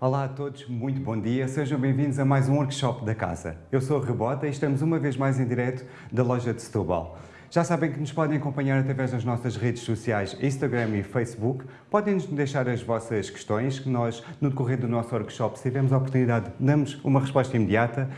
Olá a todos, muito bom dia, sejam bem-vindos a mais um workshop da casa. Eu sou a Rebota e estamos uma vez mais em direto da loja de Setúbal. Já sabem que nos podem acompanhar através das nossas redes sociais Instagram e Facebook. Podem-nos deixar as vossas questões, que nós, no decorrer do nosso workshop, se tivermos a oportunidade, damos uma resposta imediata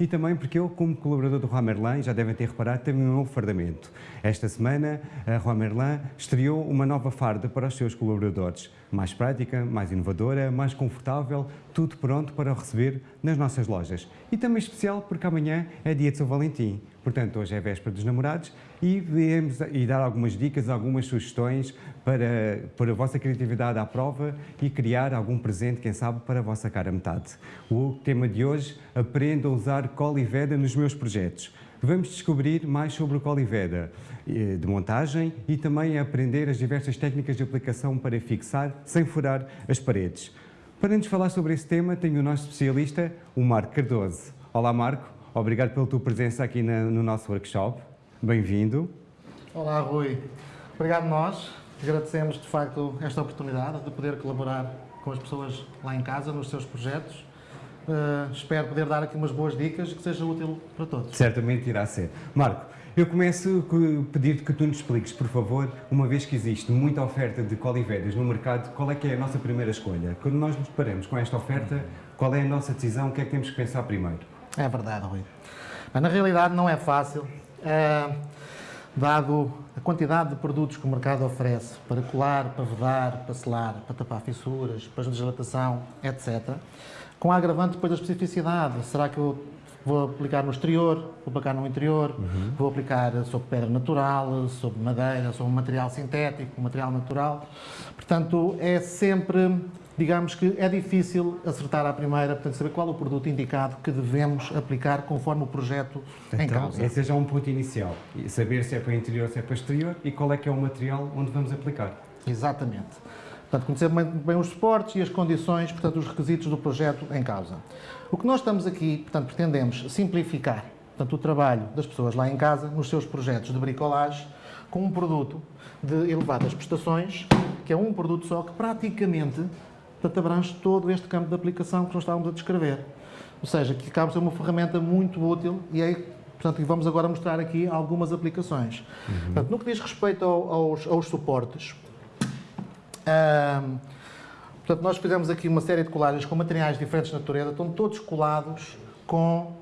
e também porque eu, como colaborador do Roi Merlin, já devem ter reparado, tenho um novo fardamento. Esta semana, a Roi Merlin estreou uma nova farda para os seus colaboradores. Mais prática, mais inovadora, mais confortável, tudo pronto para receber nas nossas lojas. E também especial porque amanhã é dia de São Valentim. Portanto, hoje é véspera dos namorados e viemos e dar algumas dicas, algumas sugestões para pôr a vossa criatividade à prova e criar algum presente, quem sabe, para a vossa cara metade. O tema de hoje, aprenda a usar Coliveda nos meus projetos. Vamos descobrir mais sobre o Coliveda eh, de montagem e também aprender as diversas técnicas de aplicação para fixar sem furar as paredes. Para nos falar sobre esse tema, tenho o nosso especialista, o Marco Cardoso. Olá, Marco. Obrigado pela tua presença aqui na, no nosso workshop. Bem-vindo. Olá, Rui. Obrigado nós. Agradecemos, de facto, esta oportunidade de poder colaborar com as pessoas lá em casa, nos seus projetos. Uh, espero poder dar aqui umas boas dicas que seja útil para todos. Certamente irá ser. Marco, eu começo a pedir que tu nos expliques, por favor, uma vez que existe muita oferta de colivedas no mercado, qual é que é a nossa primeira escolha? Quando nós nos deparamos com esta oferta, qual é a nossa decisão? O que é que temos que pensar primeiro? É verdade, Rui. Mas na realidade não é fácil, é, dado a quantidade de produtos que o mercado oferece para colar, para vedar, para selar, para tapar fissuras, para dilatação, etc. Com a agravante depois da especificidade. Será que eu vou aplicar no exterior, vou aplicar no interior, uhum. vou aplicar sobre pedra natural, sobre madeira, sobre material sintético, material natural. Portanto, é sempre digamos que é difícil acertar à primeira, portanto, saber qual é o produto indicado que devemos aplicar conforme o projeto então, em causa. Esse é já um ponto inicial. Saber se é para interior, se é para exterior e qual é que é o material onde vamos aplicar. Exatamente. Portanto, conhecer bem, bem os suportes e as condições, portanto, os requisitos do projeto em causa. O que nós estamos aqui, portanto, pretendemos simplificar portanto, o trabalho das pessoas lá em casa, nos seus projetos de bricolagem, com um produto de elevadas prestações, que é um produto só que praticamente portanto abrange todo este campo de aplicação que nós estávamos a descrever. Ou seja, que acaba por ser uma ferramenta muito útil e aí, portanto, vamos agora mostrar aqui algumas aplicações. Uhum. Portanto, no que diz respeito ao, aos, aos, suportes, portanto, nós fizemos aqui uma série de colagens com materiais diferentes de natureza, estão todos colados com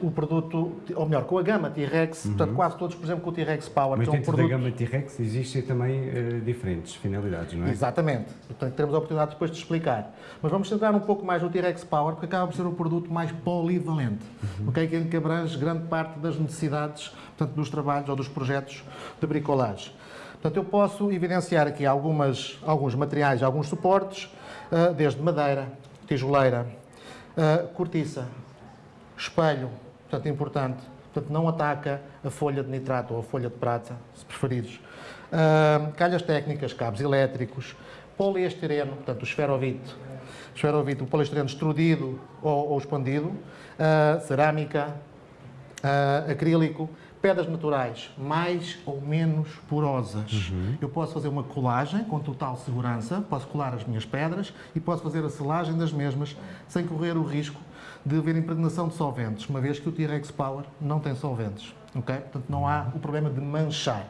o produto, ou melhor, com a gama T-Rex, uhum. portanto quase todos, por exemplo, com o T-Rex Power. Mas que é um dentro produto... da gama T-Rex existem também uh, diferentes finalidades, não é? Exatamente. Portanto, teremos a oportunidade depois de explicar. Mas vamos centrar um pouco mais no T-Rex Power, porque acaba por ser um produto mais polivalente, uhum. okay? que abrange grande parte das necessidades portanto, dos trabalhos ou dos projetos de bricolagem. Portanto, eu posso evidenciar aqui algumas, alguns materiais, alguns suportes, uh, desde madeira, tijoleira, uh, cortiça, espelho, portanto, é importante. Portanto, não ataca a folha de nitrato ou a folha de prata, se preferires. Uh, calhas técnicas, cabos elétricos, poliestireno, portanto, o esferovite, esferovite o poliestireno extrudido ou, ou expandido, uh, cerâmica, uh, acrílico, pedras naturais mais ou menos porosas. Uhum. Eu posso fazer uma colagem com total segurança, posso colar as minhas pedras e posso fazer a selagem das mesmas sem correr o risco de haver impregnação de solventes, uma vez que o T-Rex Power não tem solventes. Okay? Portanto, não há o problema de manchar.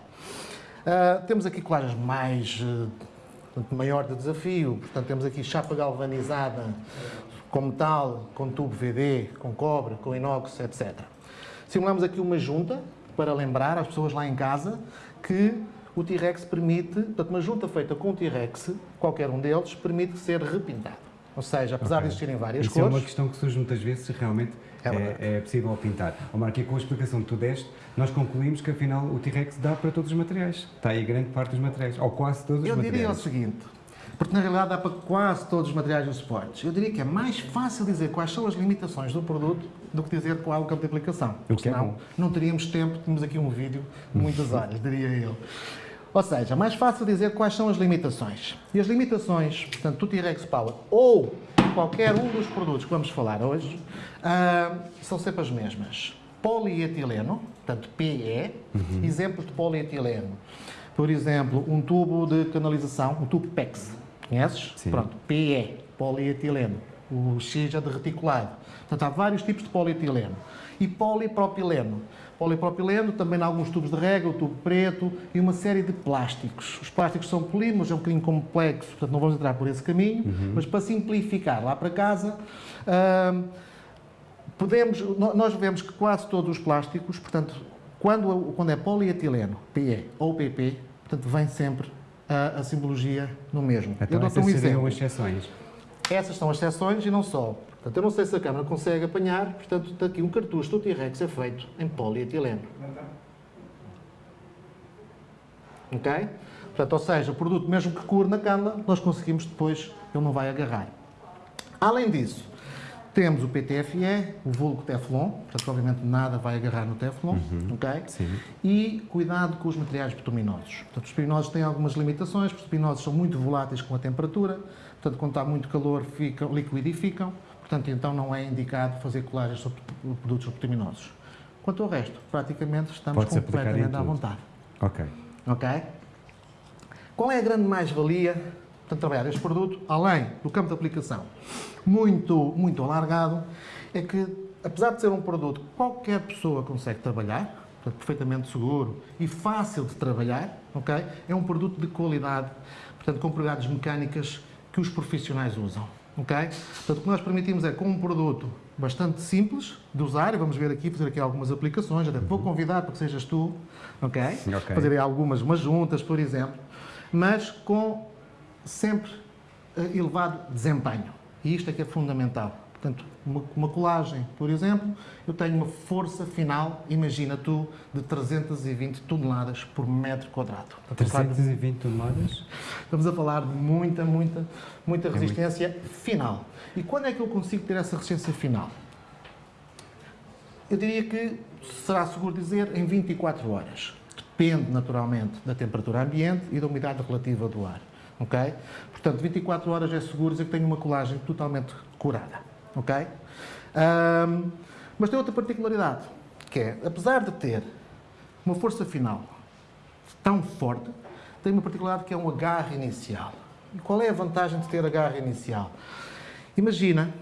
Uh, temos aqui colagens mais, uh, maior de desafio, portanto, temos aqui chapa galvanizada com metal, com tubo VD, com cobre, com inox, etc. Simulamos aqui uma junta para lembrar às pessoas lá em casa que o T-Rex permite, portanto, uma junta feita com o T-Rex, qualquer um deles, permite ser repintado. Ou seja, apesar okay. de existirem várias Isso cores... é uma questão que surge muitas vezes se realmente é, é, é possível pintar. Omar, aqui com a explicação que tu deste, nós concluímos que afinal o T-Rex dá para todos os materiais. Está aí grande parte dos materiais, ou quase todos os Eu materiais. Eu diria o seguinte, porque na realidade dá para quase todos os materiais dos suportes. Eu diria que é mais fácil dizer quais são as limitações do produto do que dizer qual é o campo de aplicação. O que é senão, é não teríamos tempo, temos aqui um vídeo de muitas horas, diria eu. Ou seja, mais fácil dizer quais são as limitações. E as limitações, portanto, do T-Rex Power ou qualquer um dos produtos que vamos falar hoje, uh, são sempre as mesmas. Polietileno, portanto PE, uhum. exemplos de polietileno. Por exemplo, um tubo de canalização, um tubo PEX. Conheces? Sim. Pronto, PE, polietileno. o X é de reticulado. Portanto, há vários tipos de polietileno. E polipropileno. Polipropileno, também alguns tubos de rega, o tubo preto e uma série de plásticos. Os plásticos são polímeros, é um bocadinho complexo, portanto não vamos entrar por esse caminho, uhum. mas para simplificar lá para casa, uh, podemos, nós vemos que quase todos os plásticos, portanto, quando, quando é polietileno, PE ou PP, portanto, vem sempre a, a simbologia no mesmo. Então, Eu dou um exemplo. exceções. Essas são as exceções e não só. Portanto, eu não sei se a câmara consegue apanhar, portanto, está aqui um cartucho do T-Rex é feito em polietileno. Ok? Portanto, ou seja, o produto mesmo que cure na câmara, nós conseguimos depois, ele não vai agarrar. Além disso, temos o PTFE, o vulgo Teflon, portanto, obviamente nada vai agarrar no Teflon, uhum, ok? Sim. E cuidado com os materiais bituminosos. Portanto, os bituminosos têm algumas limitações, porque os bituminosos são muito voláteis com a temperatura, portanto, quando está muito calor, ficam, liquidificam, portanto, então não é indicado fazer colagens sobre produtos bituminosos. Quanto ao resto, praticamente estamos completamente à vontade. Ok. Ok? Qual é a grande mais-valia de trabalhar este produto, além do campo de aplicação muito, muito alargado, é que, apesar de ser um produto que qualquer pessoa consegue trabalhar, portanto, perfeitamente seguro e fácil de trabalhar, ok? É um produto de qualidade, portanto, com propriedades mecânicas que os profissionais usam, ok? Portanto, o que nós permitimos é, com um produto bastante simples de usar, e vamos ver aqui, fazer aqui algumas aplicações, até vou convidar para que sejas tu, ok? okay. Fazer algumas umas juntas, por exemplo, mas com sempre eh, elevado desempenho. E isto é que é fundamental. Portanto, uma, uma, colagem, por exemplo, eu tenho uma força final, imagina tu, de 320 toneladas por metro quadrado. 320 toneladas? Estamos a falar de muita, muita, muita resistência é muito... final. E quando é que eu consigo ter essa resistência final? Eu diria que será seguro dizer em 24 horas. Depende, naturalmente, da temperatura ambiente e da umidade relativa do ar ok? Portanto, 24 horas é seguro dizer que tenho uma colagem totalmente curada, ok? Um, mas tem outra particularidade, que é, apesar de ter uma força final tão forte, tem uma particularidade que é um agarre inicial. E qual é a vantagem de ter agarre inicial? Imagina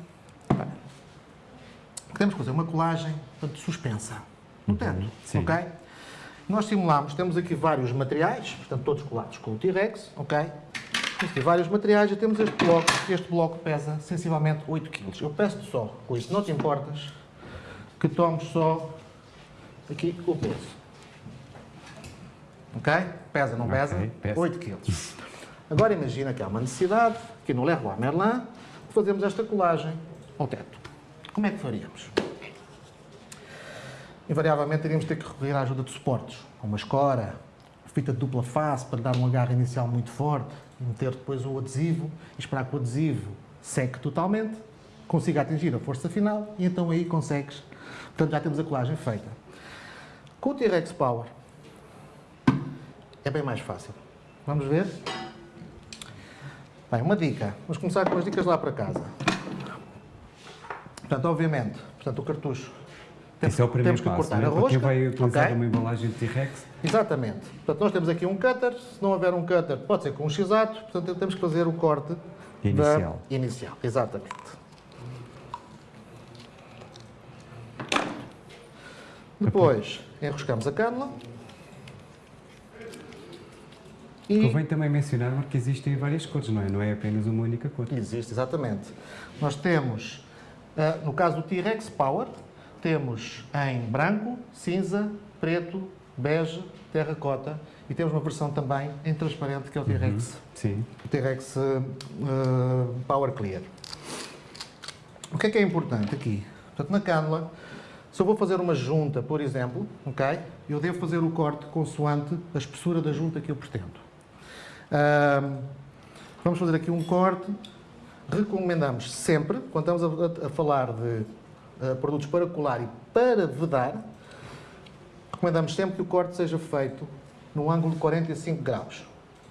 que temos que fazer uma colagem portanto, suspensa no uhum, teto, uhum, ok? Nós simulamos, temos aqui vários materiais, portanto todos colados com o T-Rex, ok? Existem vários materiais e temos este bloco. Este bloco pesa sensivelmente 8 kg. Eu peço só, com isso não te importas, que tomes só aqui o peso. Ok? Pesa, não pesa? Okay, pesa. 8 kg. Agora imagina que há uma necessidade, aqui no Leroy Merlin, de fazermos esta colagem ao teto. Como é que faríamos? Invariavelmente teríamos ter que recorrer à ajuda de suportes, uma escora, fita de dupla face para dar um agarro inicial muito forte, meter depois o adesivo e esperar que o adesivo seque totalmente, consiga atingir a força final e então aí consegues. Portanto, já temos a colagem feita. Com o T-Rex Power é bem mais fácil. Vamos ver? Bem, uma dica. Vamos começar com as dicas lá para casa. Portanto, obviamente, portanto, o cartucho temos, Esse é o primeiro temos que passo, cortar né? a rosca. Quem vai utilizar okay? uma embalagem de T-Rex. Exatamente. Portanto, nós temos aqui um cutter. Se não houver um cutter, pode ser com um x-ato. Portanto, temos que fazer o corte inicial. Da... inicial. Exatamente. Depois, enroscamos a cânula. E... Convém também mencionar que existem várias cores, não é? Não é apenas uma única cor. Existe, exatamente. Nós temos, uh, no caso do T-Rex Power, temos em branco, cinza, preto, bege, terracota e temos uma versão também em transparente que é o T-Rex. Uhum. Sim. O T-Rex uh, Power Clear. O que é que é importante aqui? Portanto, na cânula, se eu vou fazer uma junta, por exemplo, ok? Eu devo fazer o corte consoante a espessura da junta que eu pretendo. Uh, vamos fazer aqui um corte. Recomendamos sempre, quando estamos a, a falar de produtos para colar e para vedar, recomendamos sempre que o corte seja feito no ângulo de 45 graus.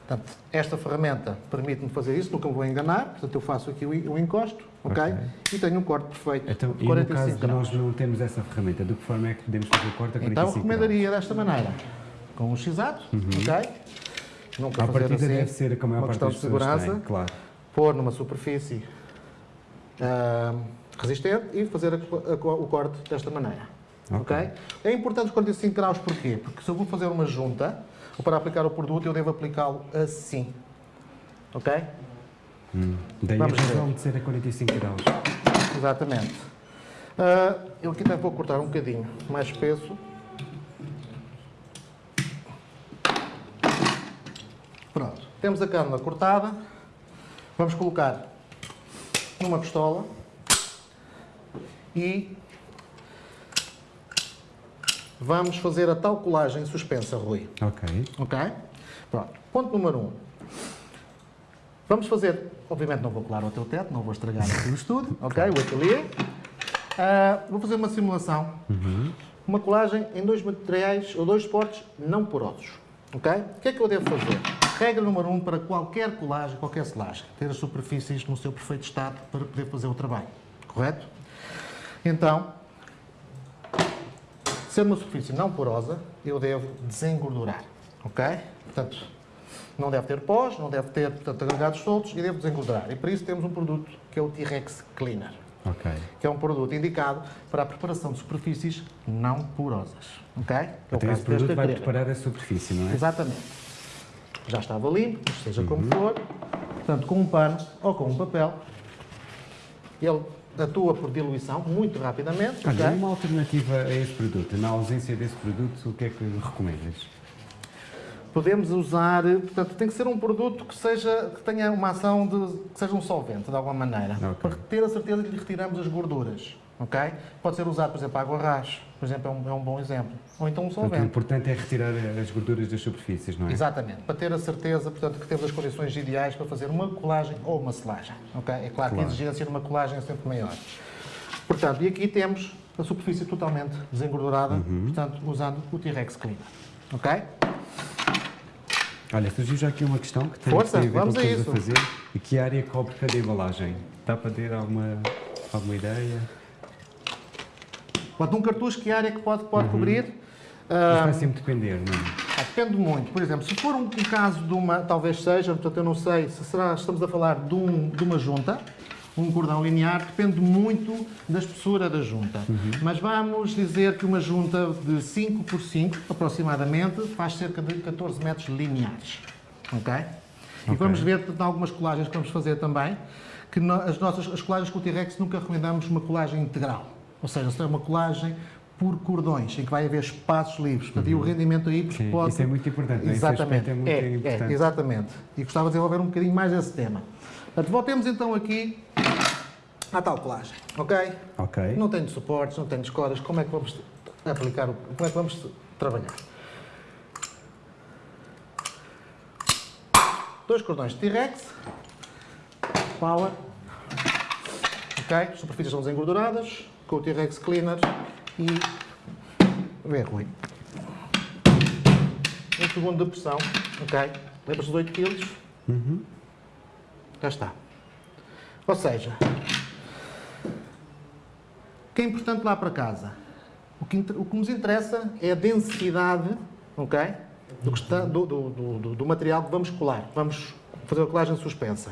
Portanto, esta ferramenta permite-me fazer isso, nunca me vou enganar, portanto eu faço aqui o encosto, ok? okay. E tenho um corte perfeito então, de 45 e no caso graus. nós não temos essa ferramenta, de que forma é que podemos fazer o corte a 45 Então recomendaria graus? desta maneira, com um x-ato, uhum. ok? Nunca a fazer assim, deve ser como é a uma questão de segurança, claro. pôr numa superfície uh, resistente e fazer a, a, o corte desta maneira. Okay. É importante os 45 graus porquê? Porque se eu vou fazer uma junta, ou para aplicar o produto, eu devo aplicá-lo assim. Ok? Hum. Daí Vamos a razão de ser a 45 graus. Exatamente. Uh, eu aqui até vou cortar um bocadinho mais espesso. Pronto. Temos a cana cortada. Vamos colocar numa pistola e vamos fazer a tal colagem suspensa, Rui. Ok. Ok? Pronto. Ponto número 1. Um. Vamos fazer, obviamente não vou colar o teu teto, não vou estragar aqui o estudo, ok? O ateliê. Uh, vou fazer uma simulação. Uhum. Uma colagem em dois materiais ou dois suportes não porosos. Ok? O que é que eu devo fazer? Regra número 1 um para qualquer colagem, qualquer selagem. Ter as superfícies no seu perfeito estado para poder fazer o trabalho. Correto? Então, sendo uma superfície não porosa, eu devo desengordurar. Ok? Portanto, não deve ter pós, não deve ter portanto, agregados soltos e devo desengordurar. E para isso temos um produto que é o T-Rex Cleaner. Okay. Que é um produto indicado para a preparação de superfícies não porosas. Ok? É então esse produto vai preparar a superfície, não é? Exatamente. Já estava limpo, seja uhum. como for. Portanto, com um pano ou com um papel, ele atua por diluição muito rapidamente. Olha, okay? uma alternativa a este produto, na ausência desse produto, o que é que recomendas? Podemos usar, portanto, tem que ser um produto que, seja, que tenha uma ação de, que seja um solvente, de alguma maneira, okay. para ter a certeza que lhe retiramos as gorduras. ok? Pode ser usado, por exemplo, água rás, por exemplo, é um, é um bom exemplo. Ou então um solvente. Portanto, o importante é retirar as gorduras das superfícies, não é? Exatamente, para ter a certeza, portanto, que temos as condições ideais para fazer uma colagem ou uma selagem. ok? É claro, claro. que a exigência de uma colagem é sempre maior. Portanto, e aqui temos a superfície totalmente desengordurada, uhum. portanto, usando o T-Rex Cleaner. Ok? Olha, surgiu já aqui uma questão que tem, Força, tem a ver vamos com o que a fazer. E que área cobre cada embalagem? Dá para ter alguma, alguma ideia? Pode um cartucho, que área que pode, pode uhum. cobrir? Mas vai sempre depender, não é? Ah, depende muito. Por exemplo, se for um, um, caso de uma, talvez seja, portanto eu não sei, se será, estamos a falar de, um, de uma junta, um cordão linear, depende muito da espessura da junta. Uhum. Mas vamos dizer que uma junta de 5 por 5, aproximadamente, faz cerca de 14 metros lineares. Ok? okay. E vamos ver em algumas colagens que vamos fazer também, que no, as nossas as colagens com o T-Rex nunca recomendamos uma colagem integral. Ou seja, se é uma colagem por cordões, em que vai haver espaços livres. Portanto, uhum. E o uhum. rendimento aí Sim, pode... Isso é muito importante. Exatamente. É muito é, importante. É, exatamente. E gostava de desenvolver um bocadinho mais esse tema. Portanto, voltemos então aqui à tal colagem, ok? Ok. Não tenho suportes, não tenho escoras, como é que vamos aplicar, o, como é que vamos trabalhar? Dois cordões de T-Rex, power, ok? Superfícies são desengorduradas, com o T-Rex Cleaner e vê ruim. Um segundo de pressão, ok? Lembra-se dos 8 kg? Uhum. Já está. Ou seja, o que é importante lá para casa? O que, o que nos interessa é a densidade ok? do, está, do, do, do, material que vamos colar. Vamos fazer a colagem suspensa.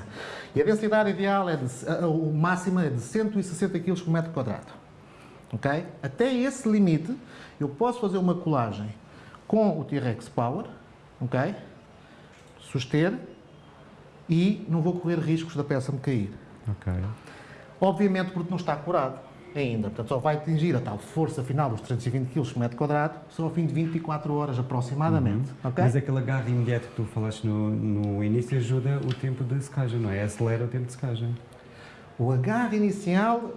E a densidade ideal, é de, o máximo é de 160 kg por metro quadrado. Até esse limite, eu posso fazer uma colagem com o T-Rex Power, suster, e não vou correr riscos da peça me cair. Okay. Obviamente porque não está curado ainda, portanto só vai atingir a tal força final dos 320 kg por metro quadrado só ao fim de 24 horas aproximadamente. Uhum. Okay? Mas aquele agarre imediato que tu falaste no, no início ajuda o tempo de secagem, não é? Acelera o tempo de secagem. O agarre inicial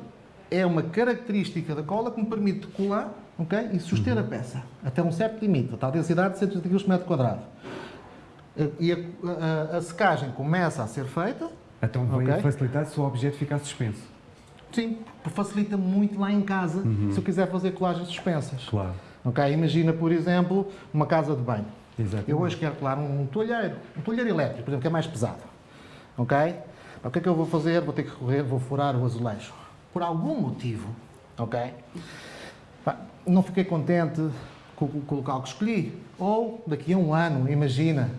é uma característica da cola que me permite colar okay, e suster uhum. a peça até um certo limite, a tal densidade de 130 kg por metro quadrado. E a, a, a secagem começa a ser feita então vai okay. facilitar se o objeto ficar suspenso. Sim, facilita muito lá em casa uhum. se eu quiser fazer colagens suspensas. Claro. Okay? Imagina, por exemplo, uma casa de banho. Exatamente. Eu hoje quero colar um toalheiro, um toalheiro elétrico, por exemplo, que é mais pesado. Ok? O que é que eu vou fazer? Vou ter que correr, vou furar o azulejo. Por algum motivo, ok? Não fiquei contente com, com o local que escolhi. Ou daqui a um ano, imagina,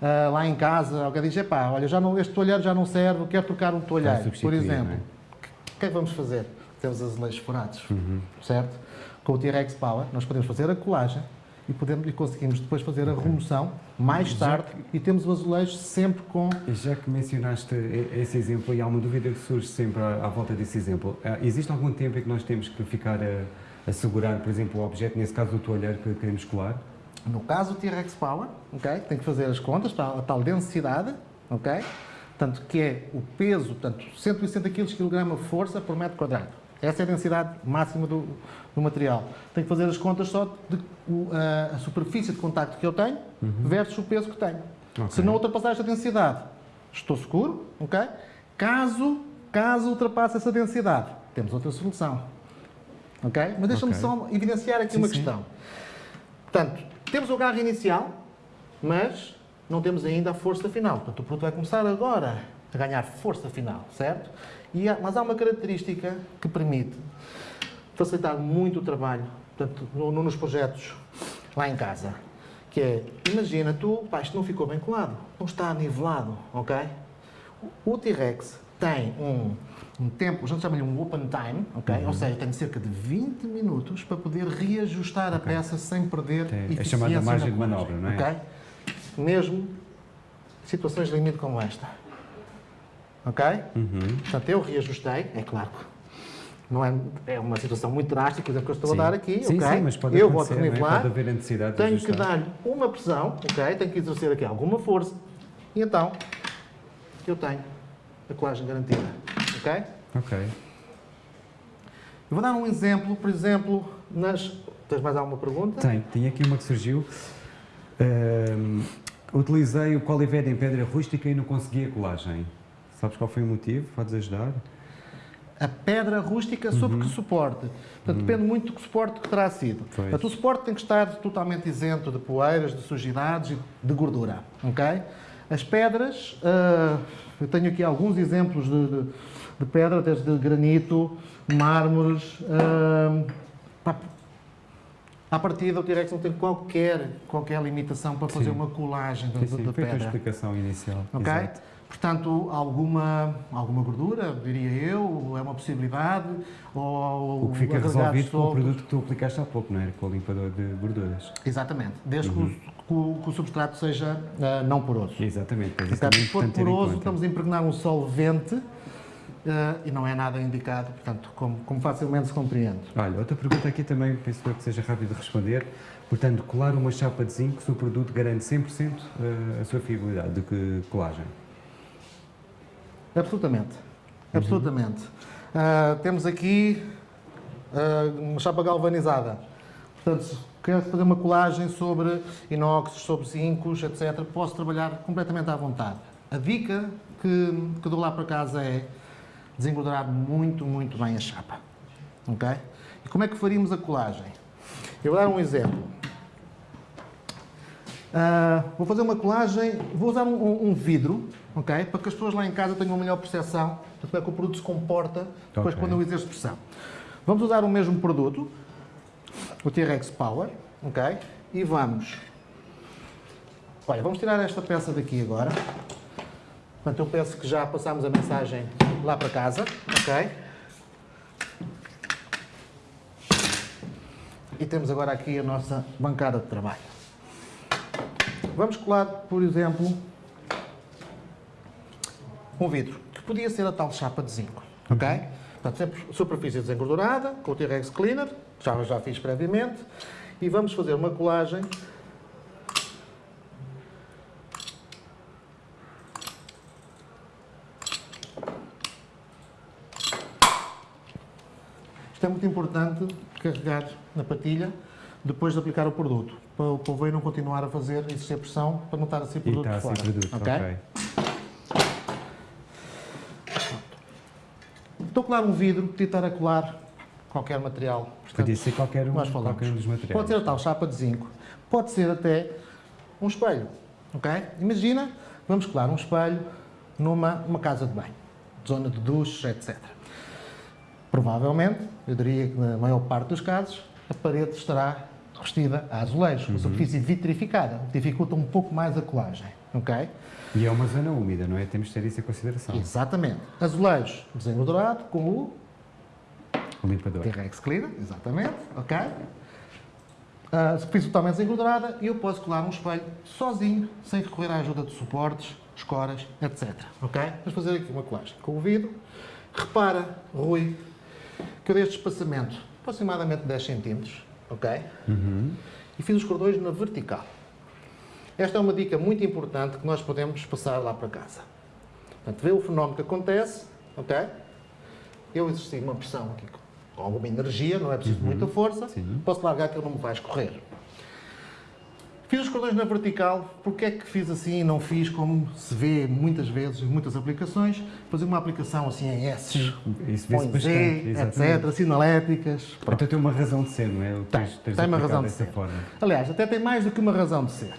uh, lá em casa, alguém diz, epá, olha, já não, este toalheiro já não serve, quero trocar um toalheiro, por exemplo. É? O que é que vamos fazer? Temos azulejos furados, certo? Com o T-Rex Power, nós podemos fazer a colagem e, podemos, e conseguimos depois fazer a remoção mais tarde e temos o azulejo sempre com já que mencionaste esse exemplo, e há uma dúvida que surge sempre à, à volta desse exemplo, ah, existe algum tempo em que nós temos que ficar a, a segurar, por exemplo, o objeto, nesse caso o toalheiro que queremos colar? No caso do T-Rex Power, ok? Tem que fazer as contas a tal densidade, ok? Portanto, que é o peso, portanto, 160 kg kg força por metro quadrado. Essa é a densidade máxima do, do material. Tem que fazer as contas só de o- a, superfície de contacto que eu tenho versus o peso que tenho. Ok. Se não ultrapassar esta densidade, estou seguro, ok? Caso, caso ultrapasse essa densidade, temos outra solução. Ok? Mas deixa-me Ok. só evidenciar aqui Sim, uma sim. questão. Portanto, temos o agarre inicial, mas não temos ainda a força final. Portanto, o produto vai começar agora a ganhar força final, certo? Há- mas há uma característica que permite facilitar muito o trabalho portanto, no- no- nos projetos lá em casa. Que é, imagina tu, pá, isto não ficou bem colado, não está nivelado, ok? O T-Rex tem um, um tempo, a gente chama-lhe um open time, ok? Ou seja, tem cerca de 20 minutos para poder reajustar a peça sem perder Tem eficiência chamada margem de manobra, não é? Ok? Mesmo situações de limite como esta. Ok? Uhum. Portanto, eu reajustei, é claro que não é, é uma situação muito drástica, por exemplo, que eu estou Sim. a dar aqui, sim, ok? sim, mas pode eu vou não é? nivelar, Pode necessidade tenho que dar-lhe uma pressão, ok? Tenho que exercer aqui alguma força, e então eu tenho a colagem garantida, ok? Ok. Eu vou dar um exemplo, por exemplo, nas... Tens mais alguma pergunta? Tem, tinha aqui uma que surgiu. Ahm, utilizei o Colived em pedra rústica e não consegui a colagem. Sabes qual foi o motivo? Podes ajudar? A pedra rústica sobre que suporte. Portanto, depende muito do que suporte que terá sido. Uhum. Pois. Portanto, o suporte tem que estar totalmente isento de poeiras, de sujidades e de gordura. ok? As pedras, ah, eu tenho aqui alguns exemplos de, de, de pedra, desde granito, mármores. ah, pá, à partida, o T-Rex não tem qualquer, qualquer limitação para fazer Sim. uma colagem de, Sim, sim, de foi a pedra. explicação inicial. Ok? Exato. Portanto, alguma, alguma gordura, diria eu, é uma possibilidade, ou O que fica resolvido com o soltos. produto que tu aplicaste há pouco, não é? Com o limpador de gorduras. Exatamente, desde Uhum. que, o, que o- substrato seja ah, não poroso. Exatamente, Portanto, é se for em poroso, estamos a impregnar um solvente ah, e não é nada indicado, portanto, como, como facilmente se compreende. Olha, outra pergunta aqui também, penso que seja rápido de responder. Portanto, colar uma chapa de zinco se o produto garante 100% a sua fiabilidade de que colagem. Absolutamente. Absolutamente. Ah, temos aqui ah, uma chapa galvanizada. Portanto, se quero fazer uma colagem sobre inox, sobre zincos, etc., posso trabalhar completamente à vontade. A dica que, que dou lá para casa é desengordurar muito, muito bem a chapa. Ok? E como é que faríamos a colagem? Eu vou dar um exemplo. Ah, vou fazer uma colagem, vou usar um- um vidro, ok? Para que as pessoas lá em casa tenham uma melhor percepção de como é que o produto se comporta depois Ok. quando eu exerço pressão. Vamos usar o mesmo produto, o T-Rex Power, ok? E vamos... Olha, vamos tirar esta peça daqui agora. Portanto, eu penso que já passámos a mensagem lá para casa, ok? E temos agora aqui a nossa bancada de trabalho. Vamos colar, por exemplo, um vidro, que podia ser a tal chapa de zinco, ok? Portanto, sempre superfície desengordurada, com o T-Rex Cleaner, já, já fiz previamente, e vamos fazer uma colagem Isto é muito importante carregar na patilha depois de aplicar o produto, para o polveiro não continuar a fazer exercer pressão para não estar a ser E produto está a fora. ser produto, ok? ok. Estou a colar um vidro, podia estar a colar qualquer material. Portanto, Podia ser qualquer um, qualquer um dos materiais. Pode ser a tal chapa de zinco, pode ser até um espelho. ok? Imagina, vamos colar um espelho numa uma casa de banho, zona de duches, etc. Provavelmente, eu diria que na maior parte dos casos, a parede estará revestida a azulejo, Uhum. uma superfície vitrificada, o que dificulta um pouco mais a colagem. ok? E é uma zona úmida, não é? Temos de ter isso em consideração. Exatamente. Azulejo desengordurado com o limpador. T-Rex Cleaner, exatamente, ok? Uh, superfície totalmente desenquadrada e eu posso colar um espelho sozinho, sem recorrer à ajuda de suportes, escoras, etc. Ok? Vamos fazer aqui uma colagem com o vidro. Repara, Rui, que eu dei este espaçamento aproximadamente 10 cm, ok? Uhum. E fiz os cordões na vertical. Esta é uma dica muito importante que nós podemos passar lá para casa. Portanto, vê o fenómeno que acontece, ok? Eu exerci uma pressão aqui com alguma energia, não é preciso Uhum. muita força, Sim. posso largar que ele não me vai escorrer. Fiz os cordões na vertical, porque é que fiz assim e não fiz como se vê muitas vezes em muitas aplicações, fazer uma aplicação assim em S, Isso bastante. Z, exatamente. etc, sinaléticas. Pronto. Então tem uma razão de ser, não é? Tem, tem uma razão de ser. forma. Aliás, até tem mais do que uma razão de ser.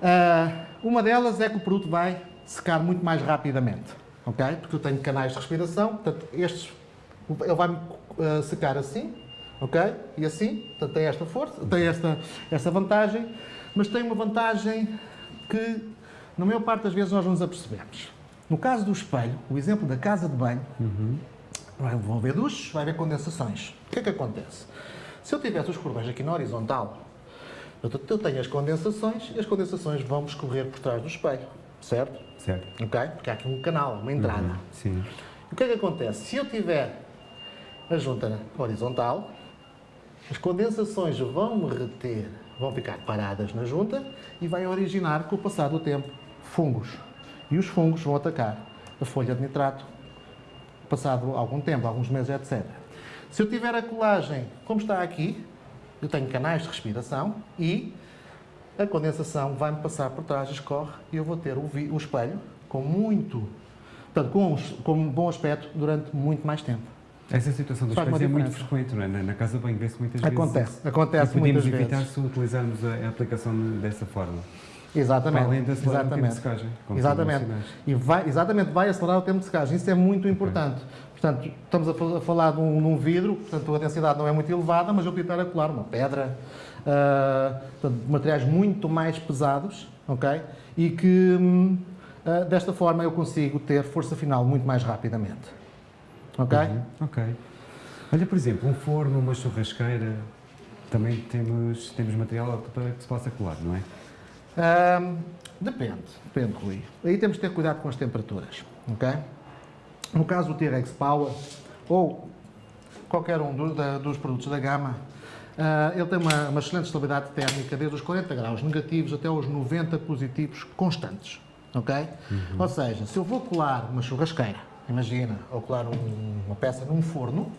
Ah, uma delas é que o produto vai secar muito mais rapidamente, ok? Porque eu tenho canais de respiração, portanto, estes, ele vai ah, secar assim, ok? E assim, portanto, tem esta força, tem esta, esta vantagem, mas tem uma vantagem que, na maior parte das vezes, nós não nos apercebemos. No caso do espelho, o exemplo da casa de banho, Vai- Vão haver duches, vai haver condensações. O que é que acontece? Se eu tivesse os cordões aqui na horizontal, eu tenho as condensações e as condensações vão escorrer por trás do espelho, certo? Certo. Ok? Porque há aqui um canal, uma entrada. Uhum. Sim. O que é que acontece? Se eu tiver a junta horizontal, as condensações vão reter, vão ficar paradas na junta e vai originar, com o passar do tempo, fungos. E os fungos vão atacar a folha de nitrato passado algum tempo, alguns meses, etc. Se eu tiver a colagem, como está aqui, eu tenho canais de respiração e a condensação vai-me passar por trás, escorre, e eu vou ter o, o espelho com muito, portanto, com, os- com um bom aspecto durante muito mais tempo. Essa situação dos pés é muito frequente, não é? Na, na casa de banho vê-se muitas vezes. Acontece, acontece e podemos muitas evitar vezes. se utilizarmos a, a aplicação dessa forma. Exatamente. Além de acelerar o tempo de exatamente. secagem, Exatamente. E vai, exatamente, vai acelerar o tempo de secagem. Isso é muito importante. Portanto, estamos a, fal- a falar de um, de um vidro, portanto a densidade não é muito elevada, mas eu podia estar a colar uma pedra, ah, portanto, materiais muito mais pesados, ok? E que ah, desta forma eu consigo ter força final muito mais rapidamente. Ok? Uhum. Ok. Olha, por exemplo, um forno, uma churrasqueira, também temos, temos material para que se possa colar, não é? Ahm, depende, depende, Rui. Aí temos de ter cuidado com as temperaturas, ok? No caso do T-Rex Power, ou qualquer um do- da- dos produtos da gama, ah, ele tem uma, uma excelente estabilidade térmica, desde os 40 graus negativos até os 90 positivos constantes, ok? Ou seja, se eu vou colar uma churrasqueira, imagina, ou colar um- uma peça num forno,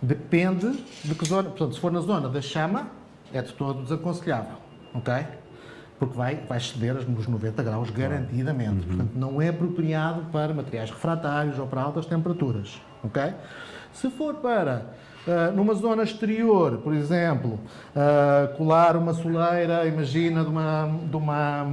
depende de que zona, portanto, se for na zona da chama, é de todo desaconselhável, ok? Porque vai, vai exceder os 90 graus garantidamente. Portanto, não é apropriado para materiais refratários ou para altas temperaturas, ok? Se for para ah, numa zona exterior, por exemplo, ah, colar uma soleira, imagina de uma, de uma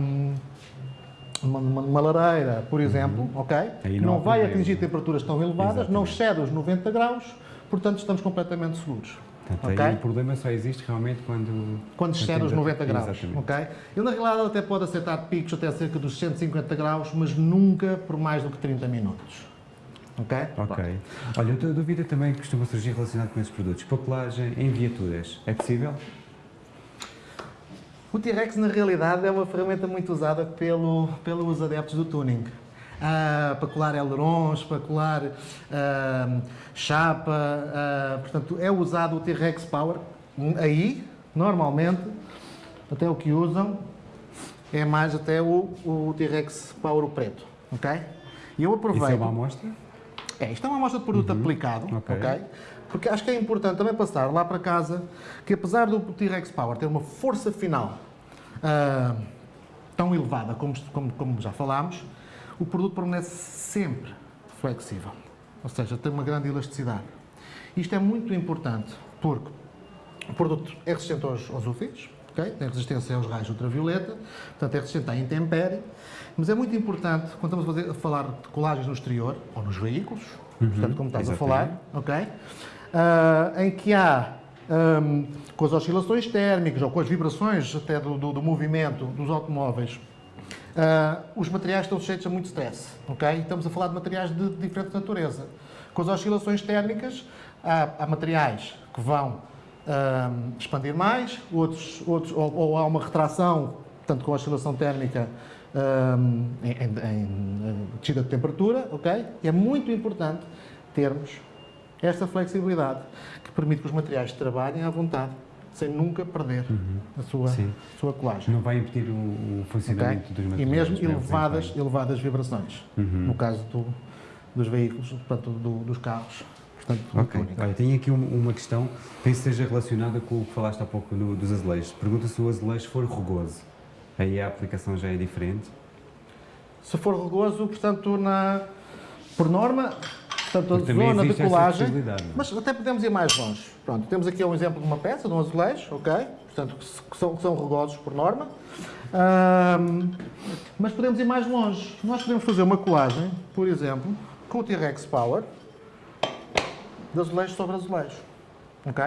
hum, uma, uma, uma lareira, por exemplo, ok? Aí não não vai problema. atingir temperaturas tão elevadas, não Exatamente. excede os 90 graus, portanto estamos completamente seguros. Portanto, ok? aí o problema só existe realmente quando... Quando excede os temos a- 90 graus, Exatamente. ok? Ele na realidade até pode aceitar picos até cerca dos 150 graus, mas nunca por mais do que 30 minutos. Ok? Ok. Olha, outra dúvida também que costuma surgir relacionada com esses produtos. Papelagem em viaturas, é possível? O T-Rex, na realidade, é uma ferramenta muito usada pelo, pelos adeptos do tuning. Ah, para colar ailerons, para colar ah, chapa, ah, portanto, é usado o T-Rex Power. Aí, normalmente, até o que usam é mais até o, o T-Rex Power preto, ok? E eu aproveito... Isso é uma amostra? É, isto é uma amostra de produto aplicado, ok. ok? Porque acho que é importante também passar lá para casa que apesar do T-Rex Power ter uma força final ah, tão elevada como, como, como já falámos, o produto permanece sempre flexível. Ou seja, tem uma grande elasticidade. Isto é muito importante porque o produto é resistente aos, aos UVs, ok? tem resistência aos raios ultravioleta, portanto é resistente à intempérie, mas é muito importante, quando estamos a, fazer- a falar de colagens no exterior, ou nos veículos, portanto como estás a falar, ok? Ah, em que há, ahm, com as oscilações térmicas ou com as vibrações até do, do- do movimento dos automóveis, ah, os materiais estão sujeitos a muito stress, ok? Estamos a falar de materiais de diferente natureza, Com as oscilações térmicas, há, há materiais que vão hum, expandir mais, outros, outros ou, ou, há uma retração, tanto com a oscilação térmica hum, em, em, em descida de temperatura, ok? E é muito importante termos esta flexibilidade que permite que os materiais trabalhem à vontade sem nunca perder uhum. a sua, sua colagem. Não vai impedir o, o funcionamento okay? dos materiais. E mesmo elevadas, elevadas vibrações, uhum. no caso do, dos veículos, portanto, do, dos carros. Portanto, ok. Olha, tenho aqui uma questão, penso que esteja relacionada com o que falaste há pouco do, dos azulejos. Pergunta se o azulejo for rugoso. Aí a aplicação já é diferente? Se for rugoso, portanto, na, por norma, portanto, a zona de colagem. Mas até podemos ir mais longe. Pronto, temos aqui um exemplo de uma peça, de um azulejo, ok? Portanto, que são, que são rugosos por norma. Um, mas podemos ir mais longe. Nós podemos fazer uma colagem, por exemplo, com o T-Rex Power, de azulejo sobre azulejo. Ok?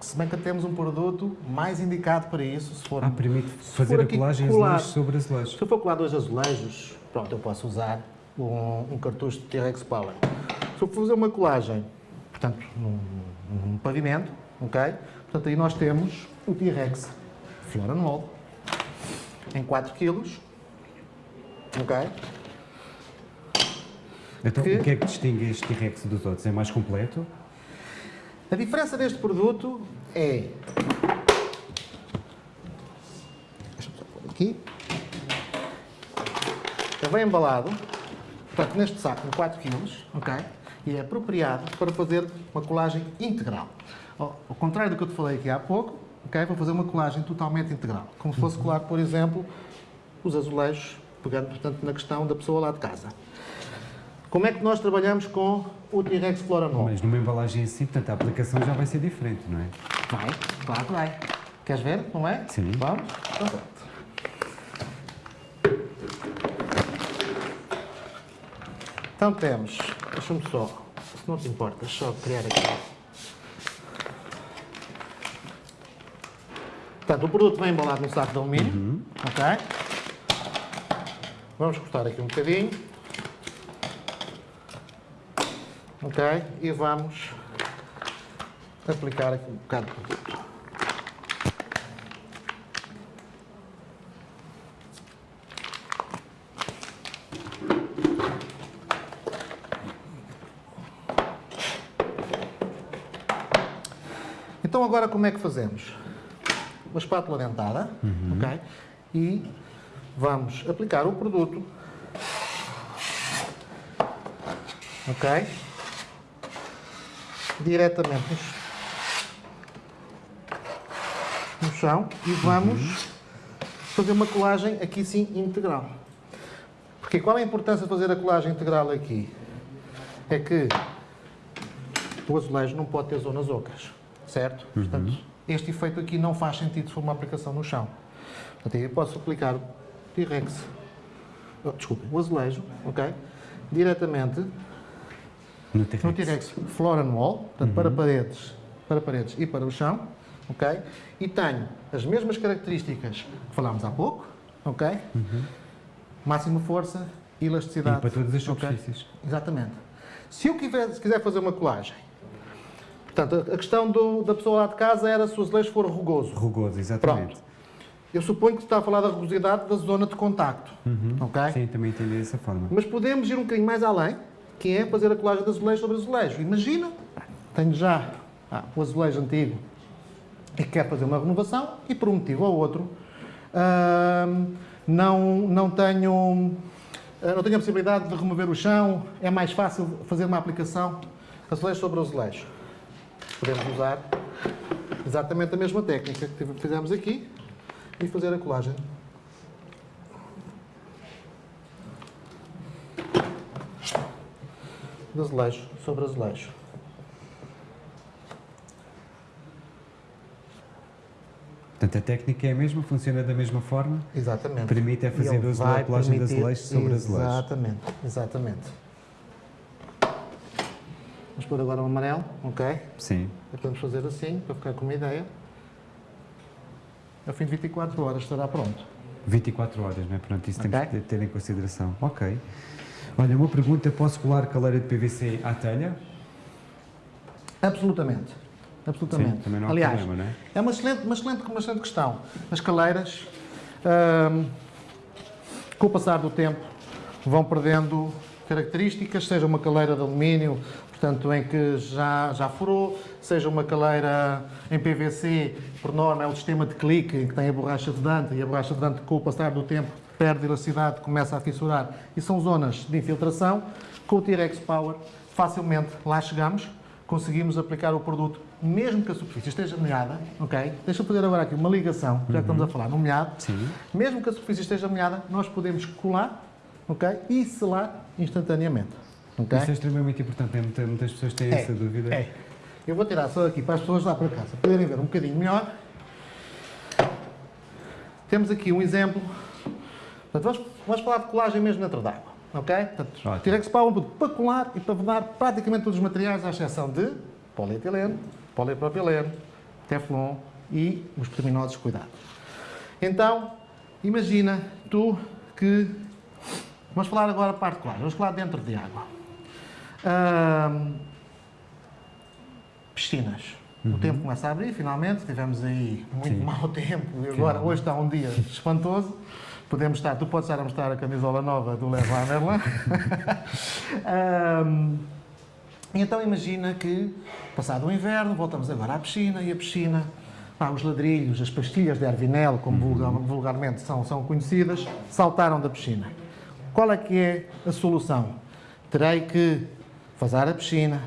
Se bem que temos um produto mais indicado para isso, se for... Ah, permite fazer a colagem colar, azulejo sobre azulejo. Se eu for colar dois azulejos, pronto, eu posso usar um, um cartucho de T-Rex Power. Se eu for fazer uma colagem, portanto, num, num pavimento, ok? Portanto, aí nós temos o T-Rex Floral em 4 kg, ok? Então, que... o que é que distingue este T-Rex dos outros? É mais completo? A diferença deste produto é... Deixa-me aqui. Ele vem embalado, portanto, neste saco de 4 kg, ok? E é apropriado para fazer uma colagem integral. Ao contrário do que eu te falei aqui há pouco, ok? Vou fazer uma colagem totalmente integral. Como se fosse colar, por exemplo, os azulejos, pegando, portanto, na questão da pessoa lá de casa. Como é que nós trabalhamos com o T-Rex Floranol? Mas numa embalagem assim, portanto, a aplicação já vai ser diferente, não é? Vai, claro que vai. Queres ver, não é? Sim. Vamos? Então, Então temos, deixa-me só, se não te importas, só criar aqui. Portanto, o produto vem embalado num saco de alumínio, uhum. ok? Vamos cortar aqui um bocadinho. Ok? E vamos aplicar aqui um bocado de produto. Agora como é que fazemos? Uma espátula dentada, uhum. ok? E vamos aplicar o produto, ok? diretamente no chão e vamos uhum. fazer uma colagem aqui sim integral. Porque qual é a importância de fazer a colagem integral aqui? É que o azulejo não pode ter zonas ocas, certo? Uhum. Portanto, este efeito aqui não faz sentido se for uma aplicação no chão. Portanto, eu posso aplicar T-Rex, oh, o azulejo, ok? Diretamente no T-Rex. Floor and wall, portanto, uhum. para, paredes, para paredes e para o chão, ok? E tenho as mesmas características que falámos há pouco, ok? Uhum. Máxima força elasticidade. E para todas as superfícies. Okay? Exatamente. Se eu quiser, se quiser fazer uma colagem, portanto, a questão do, da pessoa lá de casa era se o azulejo for rugoso. Rugoso, exatamente. Pronto. Eu suponho que está a falar da rugosidade da zona de contacto, uhum. ok? Sim, também entendi dessa forma. Mas podemos ir um bocadinho mais além, que é fazer a colagem de azulejo sobre azulejo. Imagina, tenho já ah, o azulejo antigo e quer fazer uma renovação e por um motivo ou outro não, não, tenho, ah, não tenho a possibilidade de remover o chão, é mais fácil fazer uma aplicação azulejo sobre azulejo. Podemos usar exatamente a mesma técnica que fizemos aqui e fazer a colagem de azulejo sobre azulejo. Portanto, a técnica é a mesma, funciona da mesma forma? Exatamente. Permite é fazer da colagem de azulejo sobre azulejo. Exatamente, exatamente. Vamos pôr agora o amarelo, ok? Sim. Podemos fazer assim, para ficar com uma ideia. Ao fim de 24 horas estará pronto. 24 horas, não é? Pronto, isso okay. temos que ter em consideração. Ok. Olha, uma pergunta, posso colar caleira de PVC à telha? Absolutamente. Absolutamente. Sim, também não há Aliás, problema, não é? é uma excelente, uma, excelente, uma excelente questão. As caleiras, hum, com o passar do tempo, vão perdendo características, seja uma caleira de alumínio, portanto, em que já, já furou, seja uma caleira em PVC, por norma é o sistema de clique, em que tem a borracha de Dante, e a borracha de Dante, com o passar do tempo, perde elasticidade, começa a fissurar, e são zonas de infiltração. Com o T-Rex Power, facilmente lá chegamos, conseguimos aplicar o produto, mesmo que a superfície esteja molhada, ok? Deixa eu fazer agora aqui uma ligação, já que estamos a falar no molhado. Sim. Mesmo que a superfície esteja molhada, nós podemos colar, ok? E selar instantaneamente, ok? Isso é extremamente importante, né? Muita- muitas pessoas têm essa dúvida. É. Eu vou tirar só aqui para as pessoas lá para casa poderem ver um bocadinho melhor. Temos aqui um exemplo. Portanto, vamos, vamos falar de colagem mesmo dentro d'água. Ok? Portanto, Power um produto para colar e para vedar praticamente todos os materiais, à exceção de polietileno, polipropileno, teflon e os pormenores cuidados. Então, imagina tu que. Vamos falar agora a parte de colagem. Vamos falar dentro de água. Piscinas. O tempo começa a abrir, finalmente. Tivemos aí muito Sim. mau tempo e agora, hoje está um dia espantoso. Podemos estar, tu podes estar a mostrar a camisola nova do Leroy Merlin. Ahm, então imagina que, passado o inverno, voltamos agora à piscina e a piscina, os ladrilhos, as pastilhas de Arvinel, como vulgar- vulgarmente são, são conhecidas, saltaram da piscina. Qual é que é a solução? Terei que fazer a piscina,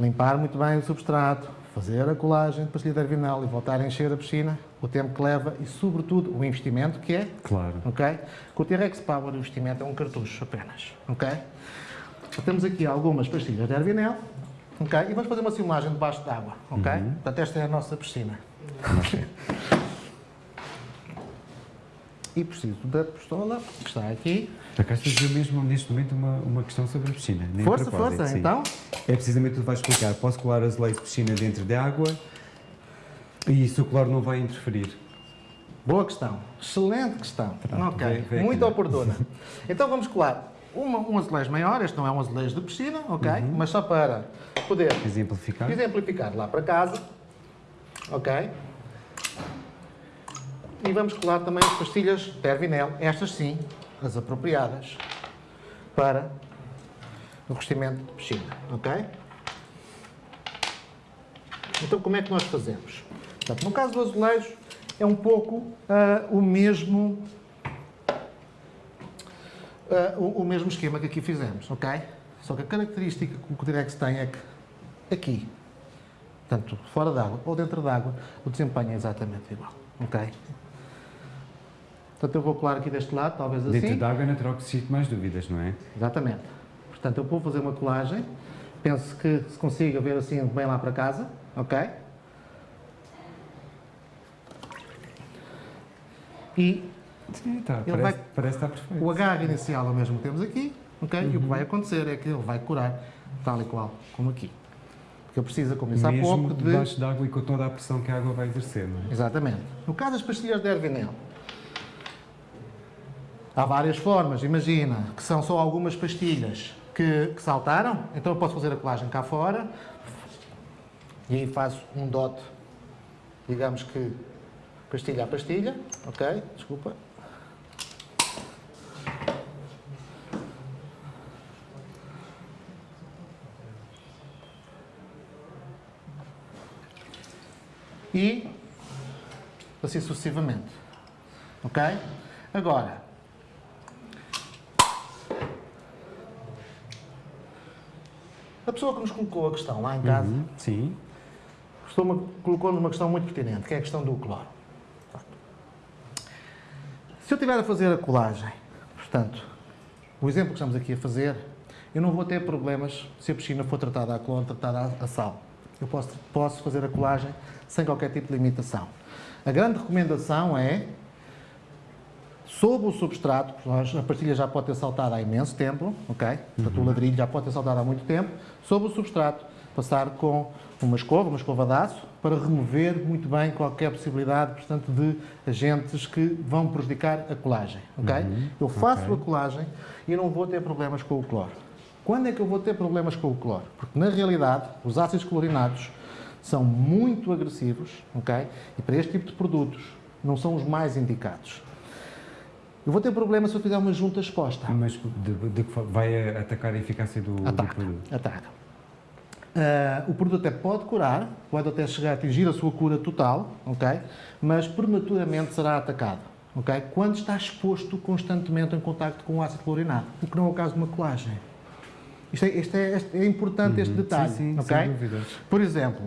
limpar muito bem o substrato, fazer a colagem de pastilha de Arvinel e voltar a encher a piscina, o tempo que leva e, sobretudo, o investimento que é Claro. ok? Com o T-Rex Power o investimento é um cartucho apenas, ok? Temos aqui algumas pastilhas de Arvinel, ok? E vamos fazer uma simulagem debaixo d'água, ok? Portanto, esta é a nossa piscina. e preciso da pistola, que está aqui. Acaso dizer mesmo neste momento uma, uma questão sobre a piscina. nem Força, força, sim. então. É precisamente o que vais explicar. Posso colar azulejos de piscina dentro de água e isso o cloro não vai interferir. Boa questão. Excelente questão. Pronto, ok, vem- vem muito aqui. oportuna. Então vamos colar uma, um azulejo maior, este não é um azulejo de piscina, ok? Mas só para poder Exemplificar. exemplificar lá para casa, ok? E vamos colar também as pastilhas de Ervinel, estas sim, as apropriadas para o revestimento de piscina, ok? Então como é que nós fazemos? Portanto, no caso do azulejo, é um pouco ah, o mesmo ah, o, o mesmo esquema que aqui fizemos, ok? Só que a característica que o Direx tem é que aqui, tanto fora d'água ou dentro d'água, o desempenho é exatamente igual, ok? Portanto, eu vou colar aqui deste lado, talvez assim. Dentro de água é natural que suscite mais dúvidas, não é? Exatamente. Portanto, eu vou fazer uma colagem. Penso que se consiga ver assim bem lá para casa, ok? E Sim, tá. Ele Parece, vai- parece estar perfeito. o agarre inicial é o mesmo que temos aqui, ok? E o que vai acontecer é que ele vai curar tal e qual como aqui. Porque eu disse há Mesmo pouco, de... debaixo de água e com toda a pressão que a água vai exercer, não é? Exatamente. No caso das pastilhas de Ervinel, há várias formas. Imagina que são só algumas pastilhas que, que saltaram, então eu posso fazer a colagem cá fora e aí faço um dot, digamos que pastilha a pastilha, ok? Desculpa. E assim sucessivamente. Ok? Agora, a pessoa que nos colocou a questão lá em casa Uhum, Sim. colocou-nos uma questão muito pertinente, que é a questão do cloro. Se eu estiver a fazer a colagem, portanto, o exemplo que estamos aqui a fazer, eu não vou ter problemas se a piscina for tratada a cloro, tratada a- a sal. Eu posso, posso fazer a colagem sem qualquer tipo de limitação. A grande recomendação é, sob o substrato, a pastilha já pode ter saltado há imenso tempo, ok? Portanto, o ladrilho já pode ter saltado há muito tempo, sob o substrato, passar com uma escova, uma escova de aço, para remover muito bem qualquer possibilidade, portanto, de agentes que vão prejudicar a colagem, ok? Eu faço ok. a colagem e não vou ter problemas com o cloro. Quando é que eu vou ter problemas com o cloro? Porque, na realidade, os ácidos clorinados são muito agressivos, ok? E para este tipo de produtos não são os mais indicados. Eu vou ter problema se eu tiver uma junta exposta. Mas de, de, vai atacar a eficácia do, ataca, do produto? Ataca. Uh, o produto até pode curar, pode até chegar a atingir a sua cura total, ok? Mas prematuramente será atacado, ok? Quando está exposto constantemente em contacto com o ácido clorinado, o que não é o caso de uma colagem. Isto é, isto é, é importante, uhum. este detalhe, sim, sim, ok? Sem dúvida. Por exemplo,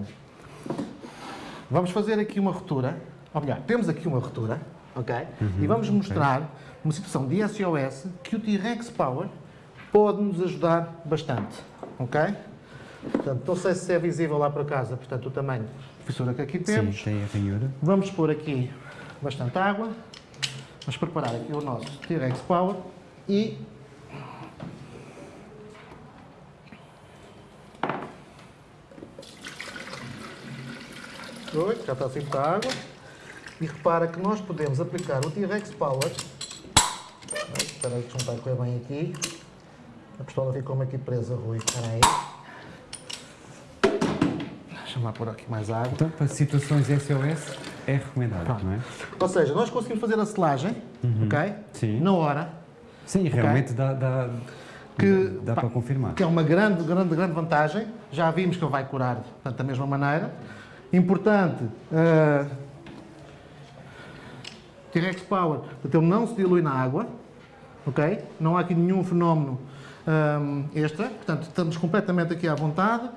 vamos fazer aqui uma ruptura, ou melhor, temos aqui uma ruptura, ok? Uhum, e vamos mostrar okay. Uma situação de SOS que o T-Rex Power pode nos ajudar bastante, ok? Portanto, não sei se é visível lá para casa, portanto, o tamanho fissura que aqui temos. Sim, tem a ranhura. Vamos pôr aqui bastante água. Vamos preparar aqui o nosso T-Rex Power e Oi, já está assim muita água. E repara que nós podemos aplicar o T-Rex Power. Espera aí que não correr bem aqui. A pistola ficou-me aqui presa, Rui. Espera aí. Lá pôr aqui mais água. Então, para situações SOS, é recomendado, Pronto. não é? Ou seja, nós conseguimos fazer a selagem, uhum. ok? Sim. Na hora. Sim, okay? realmente dá, dá, que, dá pá, para confirmar. Que é uma grande, grande, grande vantagem. Já vimos que ele vai curar portanto, da mesma maneira. Importante, uh, T-Rex Power, portanto, ele não se dilui na água, ok? Não há aqui nenhum fenómeno um, extra, portanto, estamos completamente aqui à vontade.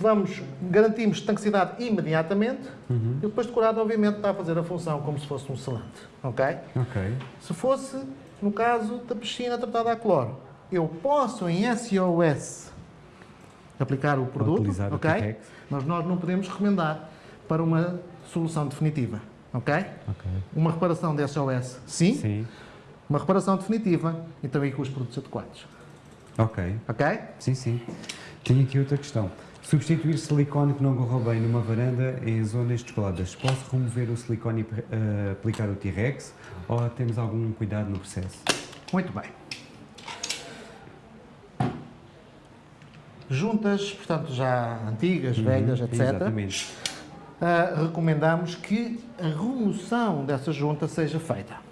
Vamos, garantimos estanquicidade imediatamente uhum. e depois de curado, obviamente, está a fazer a função como se fosse um selante, ok? Ok. Se fosse, no caso da piscina tratada a cloro, eu posso em SOS aplicar o produto, ok? O mas nós não podemos recomendar para uma solução definitiva, ok? Ok. Uma reparação de SOS, sim. Sim. Uma reparação definitiva e também com os produtos adequados. Ok. Ok? Sim, sim. Tenho aqui outra questão. Substituir silicone que não correu bem numa varanda em zonas descoladas. Posso remover o silicone e uh, aplicar o T-Rex ou temos algum cuidado no processo? Muito bem. juntas, portanto, já antigas, uhum, velhas, etc. Exatamente. Uh, recomendamos que a remoção dessa junta seja feita.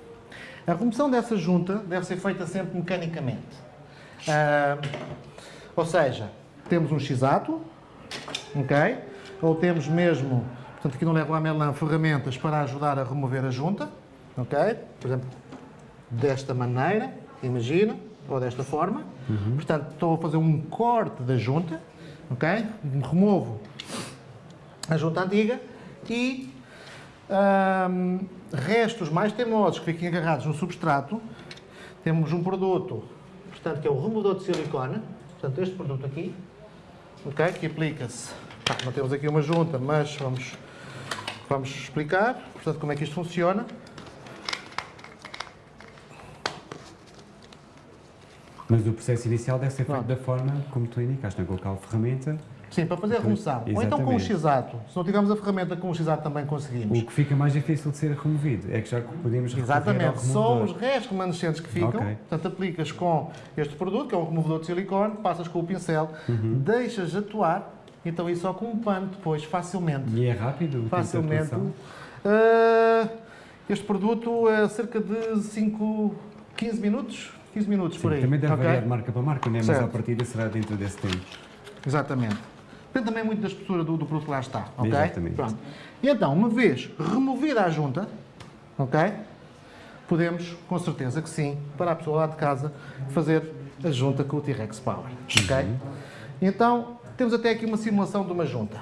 A remoção dessa junta deve ser feita sempre mecanicamente. Uh, ou seja, temos um x-ato, ok? Ou temos mesmo, portanto aqui no Leroy Merlin, ferramentas para ajudar a remover a junta, ok? Por exemplo, desta maneira, imagina ou desta forma. Uhum. Portanto, estou a fazer um corte da junta, ok? Removo a junta antiga e restos mais teimosos que fiquem agarrados no substrato, temos um produto, portanto, que é o removedor de silicone, portanto, este produto aqui, ok? Que aplica-se, não temos aqui uma junta, mas vamos, vamos explicar, portanto, como é que isto funciona. Mas o processo inicial deve ser feito da forma como tu indicaste, não é? colocar a ferramenta. Sim, para fazer a remoção. Ou então com o x-ato. Se não tivermos a ferramenta com o x-ato também conseguimos. O que fica mais difícil de ser removido é que já podemos Exatamente, só os restos remanescentes que ficam. Okay. Portanto, aplicas com este produto, que é um removedor de silicone, passas com o pincel, uhum. deixas atuar, então isso só com um pano depois, facilmente. E é rápido? Facilmente. Uh, este produto é cerca de 5, 15 minutos 15 minutos Sim, por aí. Também deve okay? variar de marca para marca, né? mas a partida será dentro desse tempo. Exatamente. Depende também muito da espessura do, do produto que lá está. Okay? Exatamente. Pronto. E então, uma vez removida a junta, ok? Podemos, com certeza que sim, para a pessoa lá de casa, fazer a junta com o T-Rex Power. Ok? Uhum. Então, temos até aqui uma simulação de uma junta.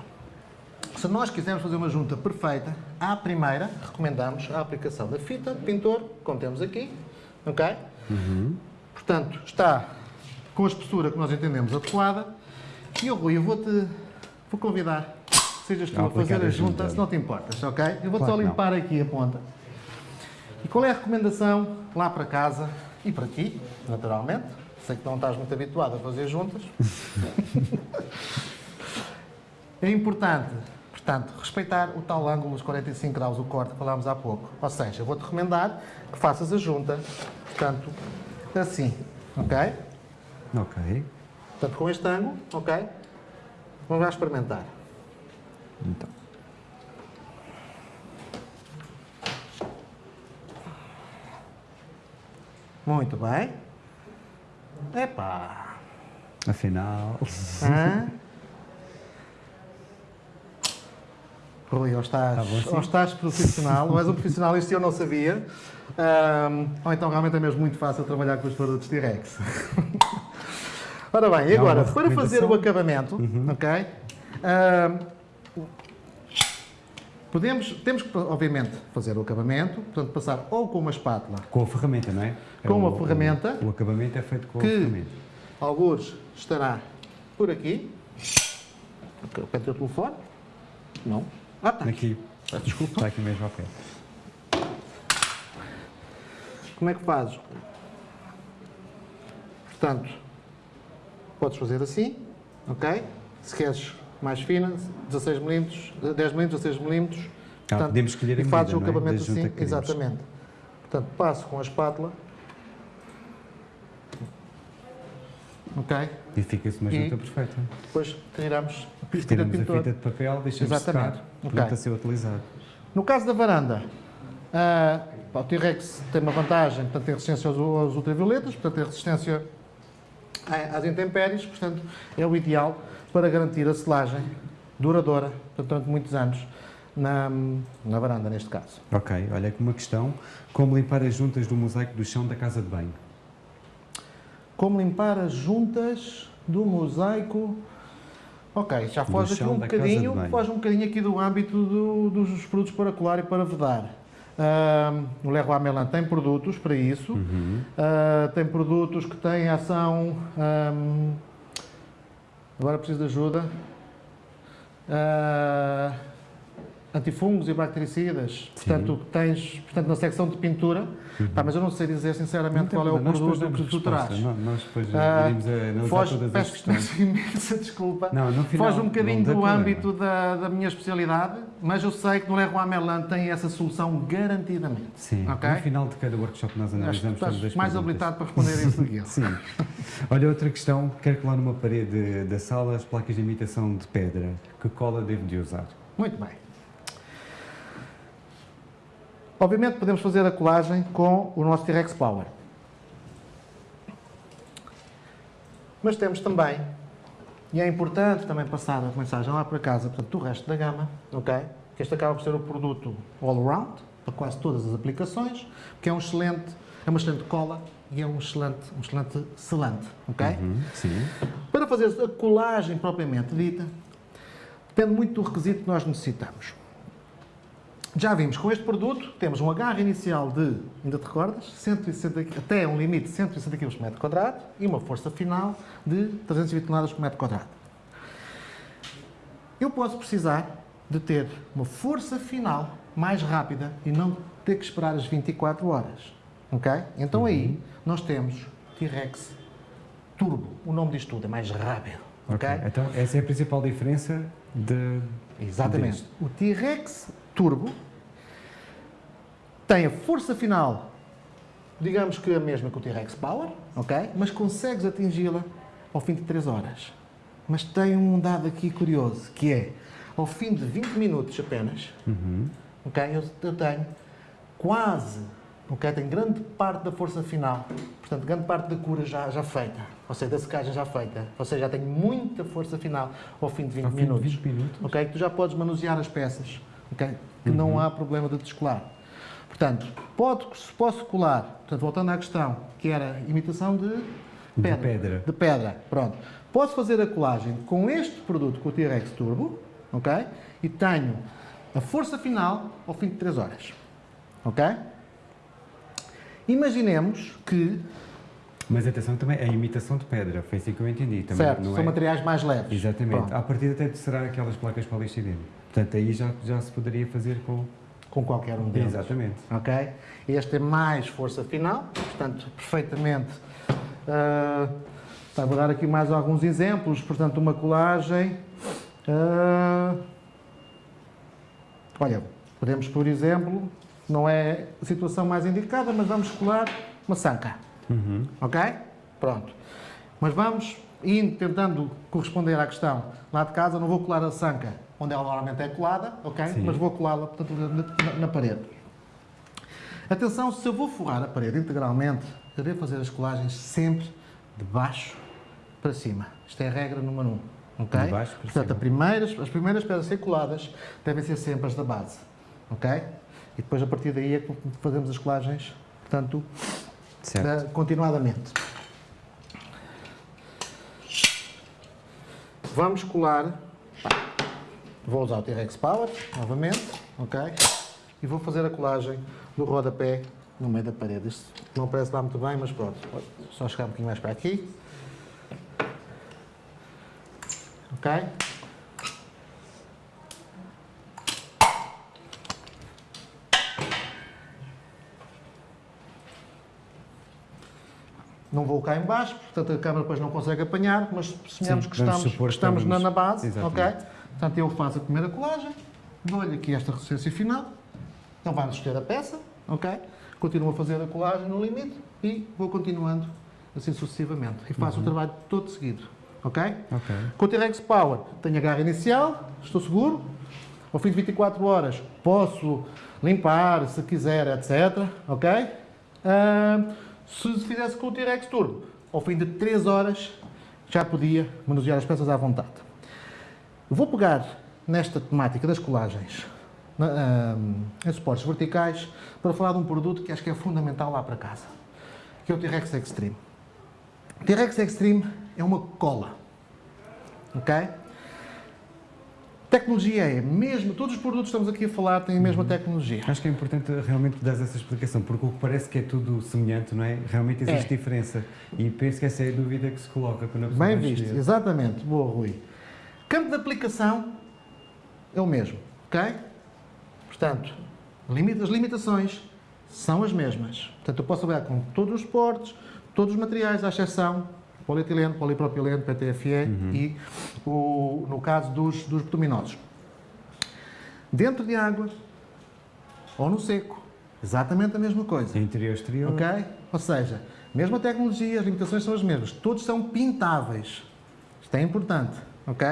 Se nós quisermos fazer uma junta perfeita, à primeira, recomendamos a aplicação da fita de pintor, como temos aqui, ok? Uhum. Portanto, está com a espessura que nós entendemos adequada. E eu, Rui, eu vou-te vou convidar, sejas tu a fazer a junta, se não te importas, ok? Eu vou-te claro só limpar não. aqui a ponta. E qual é a recomendação lá para casa e para ti, naturalmente? Sei que não estás muito habituado a fazer juntas. é importante, portanto, respeitar o tal ângulo dos 45 graus, o corte que falámos há pouco. Ou seja, vou-te recomendar que faças a junta Portanto, assim, ok? Ok. Portanto, com este ângulo, ok? Vamos lá experimentar. Então. Muito bem. Epá! Afinal. Hã? Rui, ou estás, Tá ou estás profissional, ou és um profissional, isto eu não sabia. Ahm, ou então realmente é mesmo muito fácil trabalhar com os produtos T-Rex. Ora bem, e agora, para fazer o acabamento, Uhum. ok? Ahm, podemos, temos que, obviamente, fazer o acabamento, portanto, passar ou com uma espátula, Com a ferramenta, não é? É Com o- uma ferramenta. O, o acabamento é feito com a ferramenta. alguns estará por aqui. Ok, o telefone? Não. Ah, tá. Aqui. Peço Desculpa. Está aqui mesmo ao pé. Como é que fazes? Portanto, podes fazer assim, ok? Se queres mais fina, 16 milímetros, 10 milímetros, 16 milímetros. Ah, podemos escolher a e fazes o medida, é? acabamento junta assim, que exatamente. Portanto, passo com a espátula. Ok? E fica-se uma E- junta perfeita. Depois tiramos a fita Tiramos a fita de papel, deixamos secar, pronto a ser utilizado. No caso da varanda, pá, o T-Rex tem uma vantagem, portanto, tem resistência aos, aos ultravioletas, portanto, tem resistência às intempéries, portanto, é o ideal para garantir a selagem duradoura durante muitos anos na, na varanda, neste caso. Ok, olha aqui uma questão. Como limpar as juntas do mosaico do chão da casa de banho? Como limpar as juntas do mosaico. Ok, já foge aqui um bocadinho, foge um bocadinho aqui do âmbito do- dos produtos para colar e para vedar. Ah, o Leroy Merlin tem produtos para isso. Uhum. Ah, tem produtos que têm ação. ahm, agora preciso de ajuda. Ah, antifungos e bactericidas. Portanto, tens portanto, na secção de pintura. Pá, mas eu não sei dizer sinceramente Não qual é o produto que tu traz. Nó- Nós depois analisar Foge, todas as peço imensa desculpa. Não, no final, Foge um bocadinho não do problema. âmbito da, da minha especialidade, mas eu sei que no Leroy Merlin tem essa solução garantidamente. Sim, Ok? no final de cada workshop nós analisamos todas as mais perguntas. habilitado para responder isso eu. Sim. Olha, outra questão. Quero colar numa parede da sala as placas de imitação de pedra. Que cola devo de usar? Muito bem. Obviamente podemos fazer a colagem com o nosso T-Rex Power. Mas temos também, e é importante também passar a mensagem lá para casa, portanto, do resto da gama, ok? Que este acaba por ser o produto all-round, para quase todas as aplicações, que é um excelente, é uma excelente cola e é um excelente, um excelente selante, ok? Uhum, sim. Para fazer a colagem propriamente dita, depende muito do requisito que nós necessitamos. Já vimos, com este produto, temos um agarre inicial de, ainda te recordas, 160, qui- até um limite de 160 kg por metro quadrado e uma força final de 320 toneladas por metro quadrado. Eu posso precisar de ter uma força final mais rápida e não ter que esperar as 24 horas. Ok? Então aí nós temos T-Rex Turbo. O nome disto tudo é mais rápido. Ok. ok? Então, essa é a principal diferença de. Exatamente. deste. O T-Rex Turbo tem a força final, digamos que a mesma que o T-Rex Power, ok? Mas consegues atingi-la ao fim de 3 horas. Mas tem um dado aqui curioso, que é, ao fim de 20 minutos apenas, Uhum. ok? Eu, eu tenho quase, ok? Tenho grande parte da força final, portanto, grande parte da cura já, já feita, ou seja, da secagem já feita, ou seja, já tenho muita força final ao fim de 20 Ao fim de minutos. 20 minutos. Ok? Tu já podes manusear as peças, ok? Que não há problema de descolar. Portanto, pode, posso colar, portanto, voltando à questão, que era imitação de De pedra. pedra. De pedra, pronto. Posso fazer a colagem com este produto, com o T-Rex Turbo, ok? E tenho a força final ao fim de 3 horas, ok? Imaginemos que, Mas atenção também, a imitação de pedra, foi assim que eu entendi. Também, certo, são é? materiais mais leves. Exatamente. Pronto. A partir até de será aquelas placas poliestireno. Portanto, aí já, já se poderia fazer com. Com qualquer um deles. Exatamente. ok? Este é mais força final, portanto, perfeitamente. ah, tá, vou dar aqui mais alguns exemplos. Portanto, uma colagem. ah, olha, podemos, por exemplo, não é a situação mais indicada, mas vamos colar uma sanca, Uhum. ok? Pronto. Mas vamos e tentando corresponder à questão lá de casa, não vou colar a sanca onde ela normalmente é colada, ok? Sim. Mas vou colá-la, portanto, na, na- parede. Atenção, se eu vou forrar a parede integralmente, eu devo fazer as colagens sempre de baixo para cima. Isto é a regra número 1. Um, ok? De baixo para Portanto, cima. primeiras, as primeiras pedras a ser coladas devem ser sempre as da base. Ok? E depois, a partir daí, é que fazemos as colagens, portanto, da- continuadamente. Vamos colar. Vou usar o T-Rex Power, novamente, ok? E vou fazer a colagem do rodapé no meio da parede. Isto não parece lá muito bem, mas pronto. Só chegar um bocadinho mais para aqui. Ok? Não vou cá em baixo, portanto a câmara depois não consegue apanhar, mas suponhamos que estamos, que que estamos na, estamos- na base, Exatamente. ok? Portanto eu faço a primeira colagem, dou-lhe aqui esta resistência final, ele vai-nos escolher a peça, ok? Continuo a fazer a colagem no limite e vou continuando assim sucessivamente. E faço Uhum. o trabalho todo seguido, ok? Ok. Com o T-Rex Power tenho a garra inicial, estou seguro. Ao fim de 24 horas posso limpar se quiser, etc. Ok? Ah, se fizesse com o T-Rex Turbo, ao fim de 3 horas já podia manusear as peças à vontade. Vou pegar nesta temática das colagens na- ah, em suportes verticais para falar de um produto que acho que é fundamental lá para casa, que é o T-Rex Extreme. O T-Rex Extreme é uma cola. Ok? Tecnologia é mesmo, todos os produtos que estamos aqui a falar têm a mesma tecnologia. Acho que é importante realmente dar essa explicação, porque o que parece que é tudo semelhante, não é? Realmente existe É. diferença. E penso que essa é a dúvida que se coloca quando a pessoa Bem visto, exatamente. Boa, Rui. Campo de aplicação é o mesmo, ok? Portanto, as limitações são as mesmas. Portanto, eu posso trabalhar com todos os suportes, todos os materiais, à exceção polietileno, polipropileno, PTFE e, o, no caso dos, dos bituminosos. Dentro de água ou no seco, exatamente a mesma coisa. Interior exterior. Ok? Ou seja, mesma tecnologia, as limitações são as mesmas. Todos são pintáveis. Isto é importante. Ok?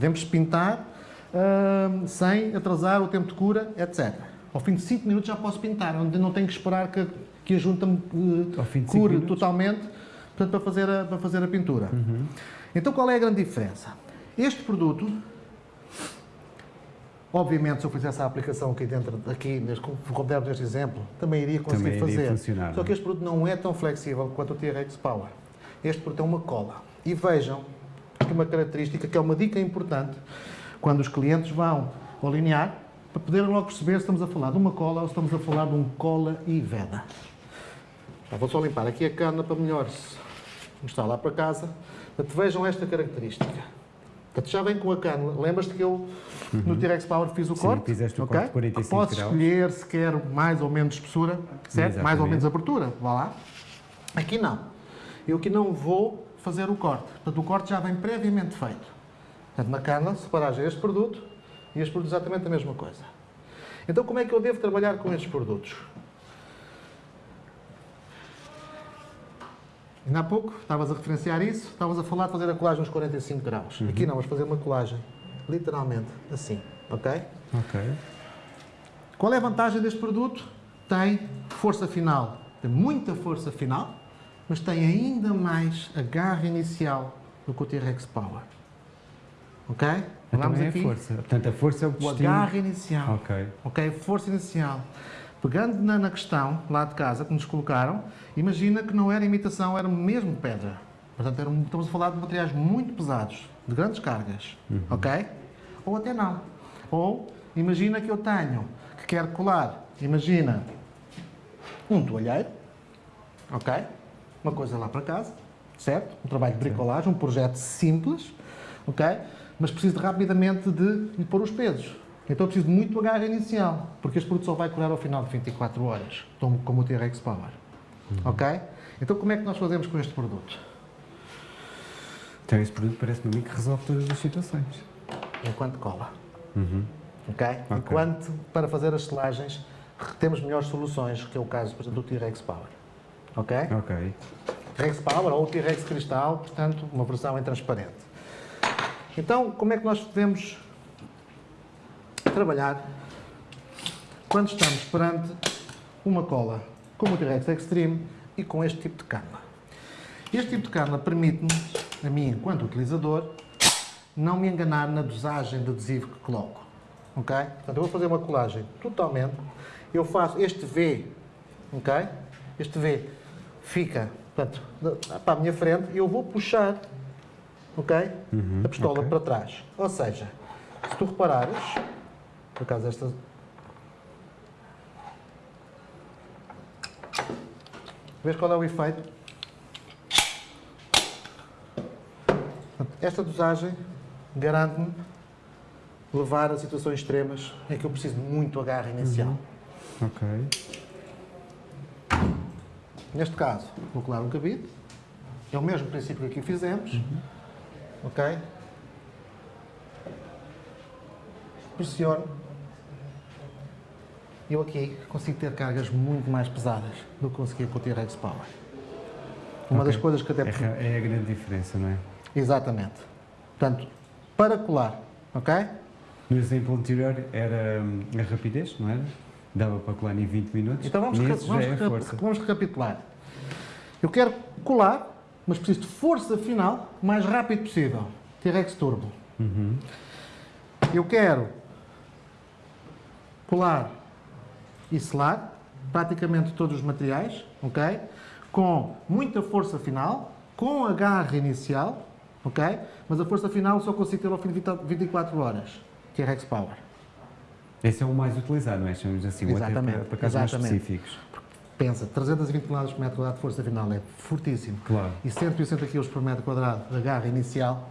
Podemos pintar hum, sem atrasar o tempo de cura, etc. Ao fim de 5 minutos já posso pintar, onde não tenho que esperar que, que a junta me cinco cure minutos? totalmente portanto, para, fazer a, para fazer a pintura. Então qual é a grande diferença? Este produto Obviamente, se eu fizesse a aplicação aqui dentro, aqui, como demos neste exemplo, também iria conseguir Também iria fazer. funcionar, Só não é? que este produto não é tão flexível quanto o T-Rex Power. Este produto é uma cola. E vejam uma característica que é uma dica importante quando os clientes vão alinhar, para poderem logo perceber se estamos a falar de uma cola ou se estamos a falar de um cola e veda. Já vou só limpar aqui a cana para melhor se mostrar lá para casa. Portanto, vejam esta característica. Portanto, já vem com a cana. Lembras-te que eu no T-Rex Power fiz o Sim, corte? fizeste o ok? corte de 45 Podes escolher se quer mais ou menos espessura, certo? Mais ou Exatamente. menos abertura. Vá lá. Aqui não. Eu aqui não vou fazer o corte. Portanto, o corte já vem previamente feito. Portanto, na cana, separar já este produto e este produto exatamente a mesma coisa. Então, como é que eu devo trabalhar com estes produtos? Ainda há pouco estavas a referenciar isso, estavas a falar de fazer a colagem nos 45 graus. Aqui não, vamos fazer uma colagem literalmente assim, ok? Ok. Qual é a vantagem deste produto? Tem força final, tem muita força final, mas tem ainda mais a garra inicial do que o T-Rex Power. Ok? Então Vamos é a força. Portanto, a força é o que O inicial. Ok. Ok? Força inicial. Pegando na, na questão lá de casa que nos colocaram, imagina que não era imitação, era mesmo pedra. Portanto, era estamos a falar de materiais muito pesados, de grandes cargas. Ok? Ou até não. Ou imagina que eu tenho, que quero colar, imagina um toalheiro, ok? Uma coisa lá para casa, certo? Um trabalho de bricolagem, um projeto simples, ok? Mas preciso rapidamente de lhe pôr os pesos. Então preciso de muito agarre inicial, porque este produto só vai curar ao final de 24 horas, como, como o T-Rex Power. Ok? Então como é que nós fazemos com este produto? Então esse produto parece-me a mim que resolve todas as situações. Enquanto cola. Uhum. Ok? Ok. Enquanto para fazer as selagens temos melhores soluções, que é o caso, por exemplo, do T-Rex Power. Ok? Ok. T-Rex Power ou T-Rex Cristal, portanto, uma versão em transparente. Então, como é que nós devemos trabalhar quando estamos perante uma cola como o T-Rex Extreme e com este tipo de cana? Este tipo de cana permite-me, a mim enquanto utilizador, não me enganar na dosagem de adesivo que coloco. Ok? Portanto, eu vou fazer uma colagem totalmente. Eu faço este V, ok? Este V fica portanto, para a minha frente e eu vou puxar ok? Uhum, a pistola ok. para trás. Ou seja, se tu reparares, por acaso esta. Vês qual é o efeito? Esta dosagem garante-me levar a situações extremas em que eu preciso de muito agarre inicial. Ok. Neste caso, vou colar um cabide. É o mesmo princípio que aqui fizemos. Ok? Pressiono. Eu aqui consigo ter cargas muito mais pesadas do que conseguia com o T-Rex Power. Uma Ok. das coisas que até... É, é a grande diferença, não é? Exatamente. Portanto, para colar, ok? No exemplo anterior era hum, a rapidez, não era? Dava para colar em 20 minutos. Então vamos, reca- vamos, é reca- vamos recapitular. Eu quero colar, mas preciso de força final o mais rápido possível. T-Rex Turbo. Uhum. Eu quero colar e selar praticamente todos os materiais, ok? Com muita força final, com agarre inicial, ok? Mas a força final só consigo ter ao fim de 20 24 horas. T-Rex Power. Esse é o mais utilizado, não é? Chamamos assim, Exatamente, para, para casos mais exatamente. específicos. Pensa, 320 km por metro quadrado de força final é fortíssimo. Claro. E 180 kg por metro quadrado de agarre inicial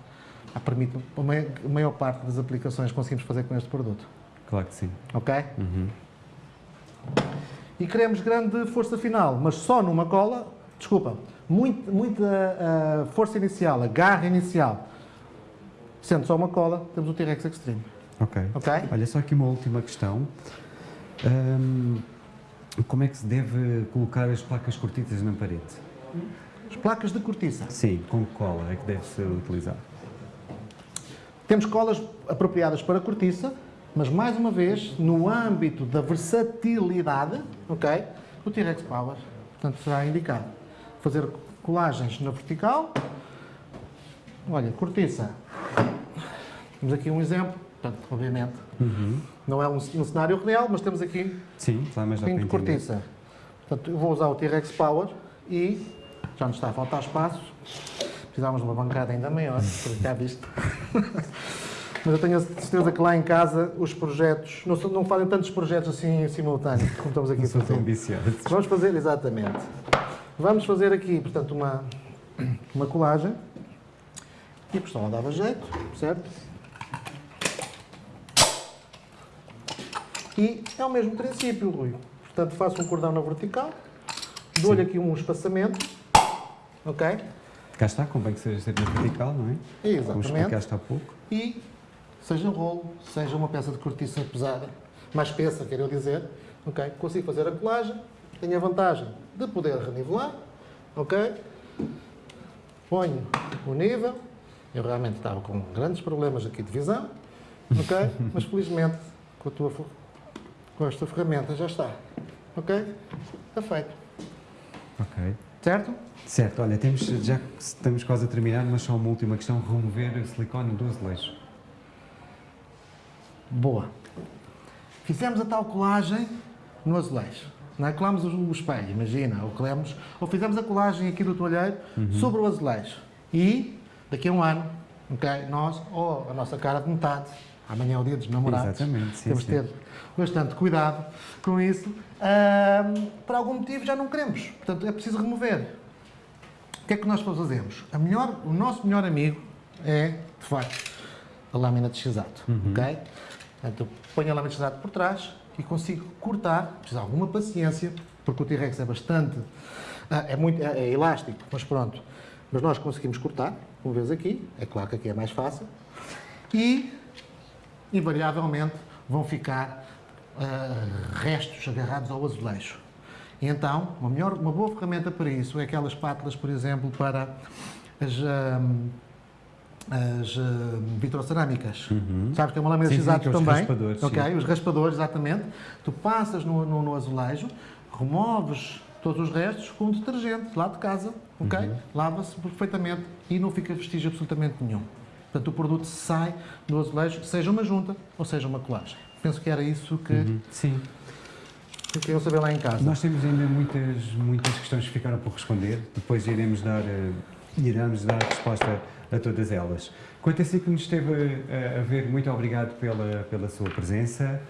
ah, permite a mai- a maior parte das aplicações que conseguimos fazer com este produto. Claro que sim. Ok? Uhum. E queremos grande força final, mas só numa cola, desculpa, muito, muita ah, força inicial, agarre inicial. Sendo só uma cola, temos o T-Rex Extreme. Ok. Ok? Olha, só aqui uma última questão. Hum, como é que se deve colocar as placas cortiças na parede? As placas de cortiça. Sim, com cola é que deve ser utilizado? Temos colas apropriadas para cortiça, mas mais uma vez, no âmbito da versatilidade, ok? O T-Rex Power, portanto, será indicado. Fazer colagens na vertical. Olha, cortiça. Temos aqui um exemplo, portanto, obviamente, Uhum. não é um, um cenário real, mas temos aqui Sim, está mas um pinho de cortiça. Portanto, eu vou usar o T-Rex Power e já nos está a faltar espaço. Precisávamos de uma bancada ainda maior, porque já viste. Mas eu tenho a certeza que lá em casa os projetos, não, não fazem tantos projetos assim em simultâneo como estamos aqui a fazer. viciado. Vamos fazer, exatamente. Vamos fazer aqui, portanto, uma, uma colagem. E a pistola dava jeito, certo? E é o mesmo princípio, Rui. Portanto, faço um cordão na vertical, dou-lhe aqui um espaçamento, ok? Cá está, convém que seja sempre na vertical, não é? Como Exatamente. explicaste há pouco. E seja rolo, seja uma peça de cortiça pesada, mais espessa, quero dizer, ok? Consigo fazer a colagem, tenho a vantagem de poder renivelar, ok? Ponho o nível, eu realmente estava com grandes problemas aqui de visão, ok? Mas felizmente com, a tua, com esta ferramenta já está, ok? Está feito, Ok. certo? Certo, olha, temos, já estamos quase a terminar, mas só uma última questão: remover o silicone do azulejo. Boa. Fizemos a tal colagem no azulejo. Não é? Colamos o espelho, imagina, ou colamos, ou fizemos a colagem aqui do toalheiro sobre o azulejo. E, daqui a um ano, ok, nós, ou a nossa cara de metade, amanhã é o dia dos namorados, Exatamente, sim, temos de ter bastante cuidado com isso. Ahm, por algum motivo já não queremos, portanto é preciso remover. O que é que nós fazemos? A melhor, o nosso melhor amigo é, de facto, a lâmina de x-ato, ok? Portanto, eu ponho a lâmina de x-ato por trás e consigo cortar, preciso de alguma paciência, porque o T-Rex é bastante, ah, é muito, é, é elástico, mas pronto. Mas nós conseguimos cortar, como vês aqui, é claro que aqui é mais fácil, e invariavelmente vão ficar ah, restos agarrados ao azulejo. E então, uma, melhor, uma boa ferramenta para isso é aquelas pátulas, por exemplo, para as, hum, as hum, vitrocerâmicas. Sabes que é uma lâmina Sim, sim, aqueles também? raspadores, ok, sim. os raspadores, exatamente. Tu passas no, no, no azulejo, removes todos os restos com detergente lá de casa, ok? Uhum. Lava-se perfeitamente e não fica vestígio absolutamente nenhum. Portanto, o produto sai do azulejo, seja uma junta ou seja uma colagem. Penso que era isso que, Sim. que queriam saber lá em casa. Nós temos ainda muitas, muitas questões que ficaram por responder, depois iremos dar, eh, iremos dar resposta a todas elas. Quanto a si que nos esteve a, a ver, muito obrigado pela, pela sua presença.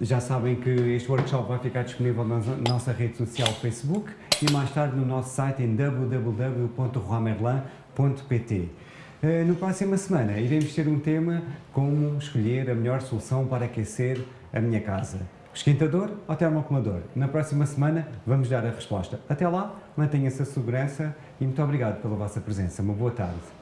Já sabem que este workshop vai ficar disponível na no- nossa rede social Facebook e mais tarde no nosso site em www.roamerlan.pt. Eh, Na próxima semana iremos ter um tema como escolher a melhor solução para aquecer a minha casa. Esquentador ou termoacumulador? Na próxima semana vamos dar a resposta. Até lá, mantenha-se a segurança e muito obrigado pela vossa presença. Uma boa tarde.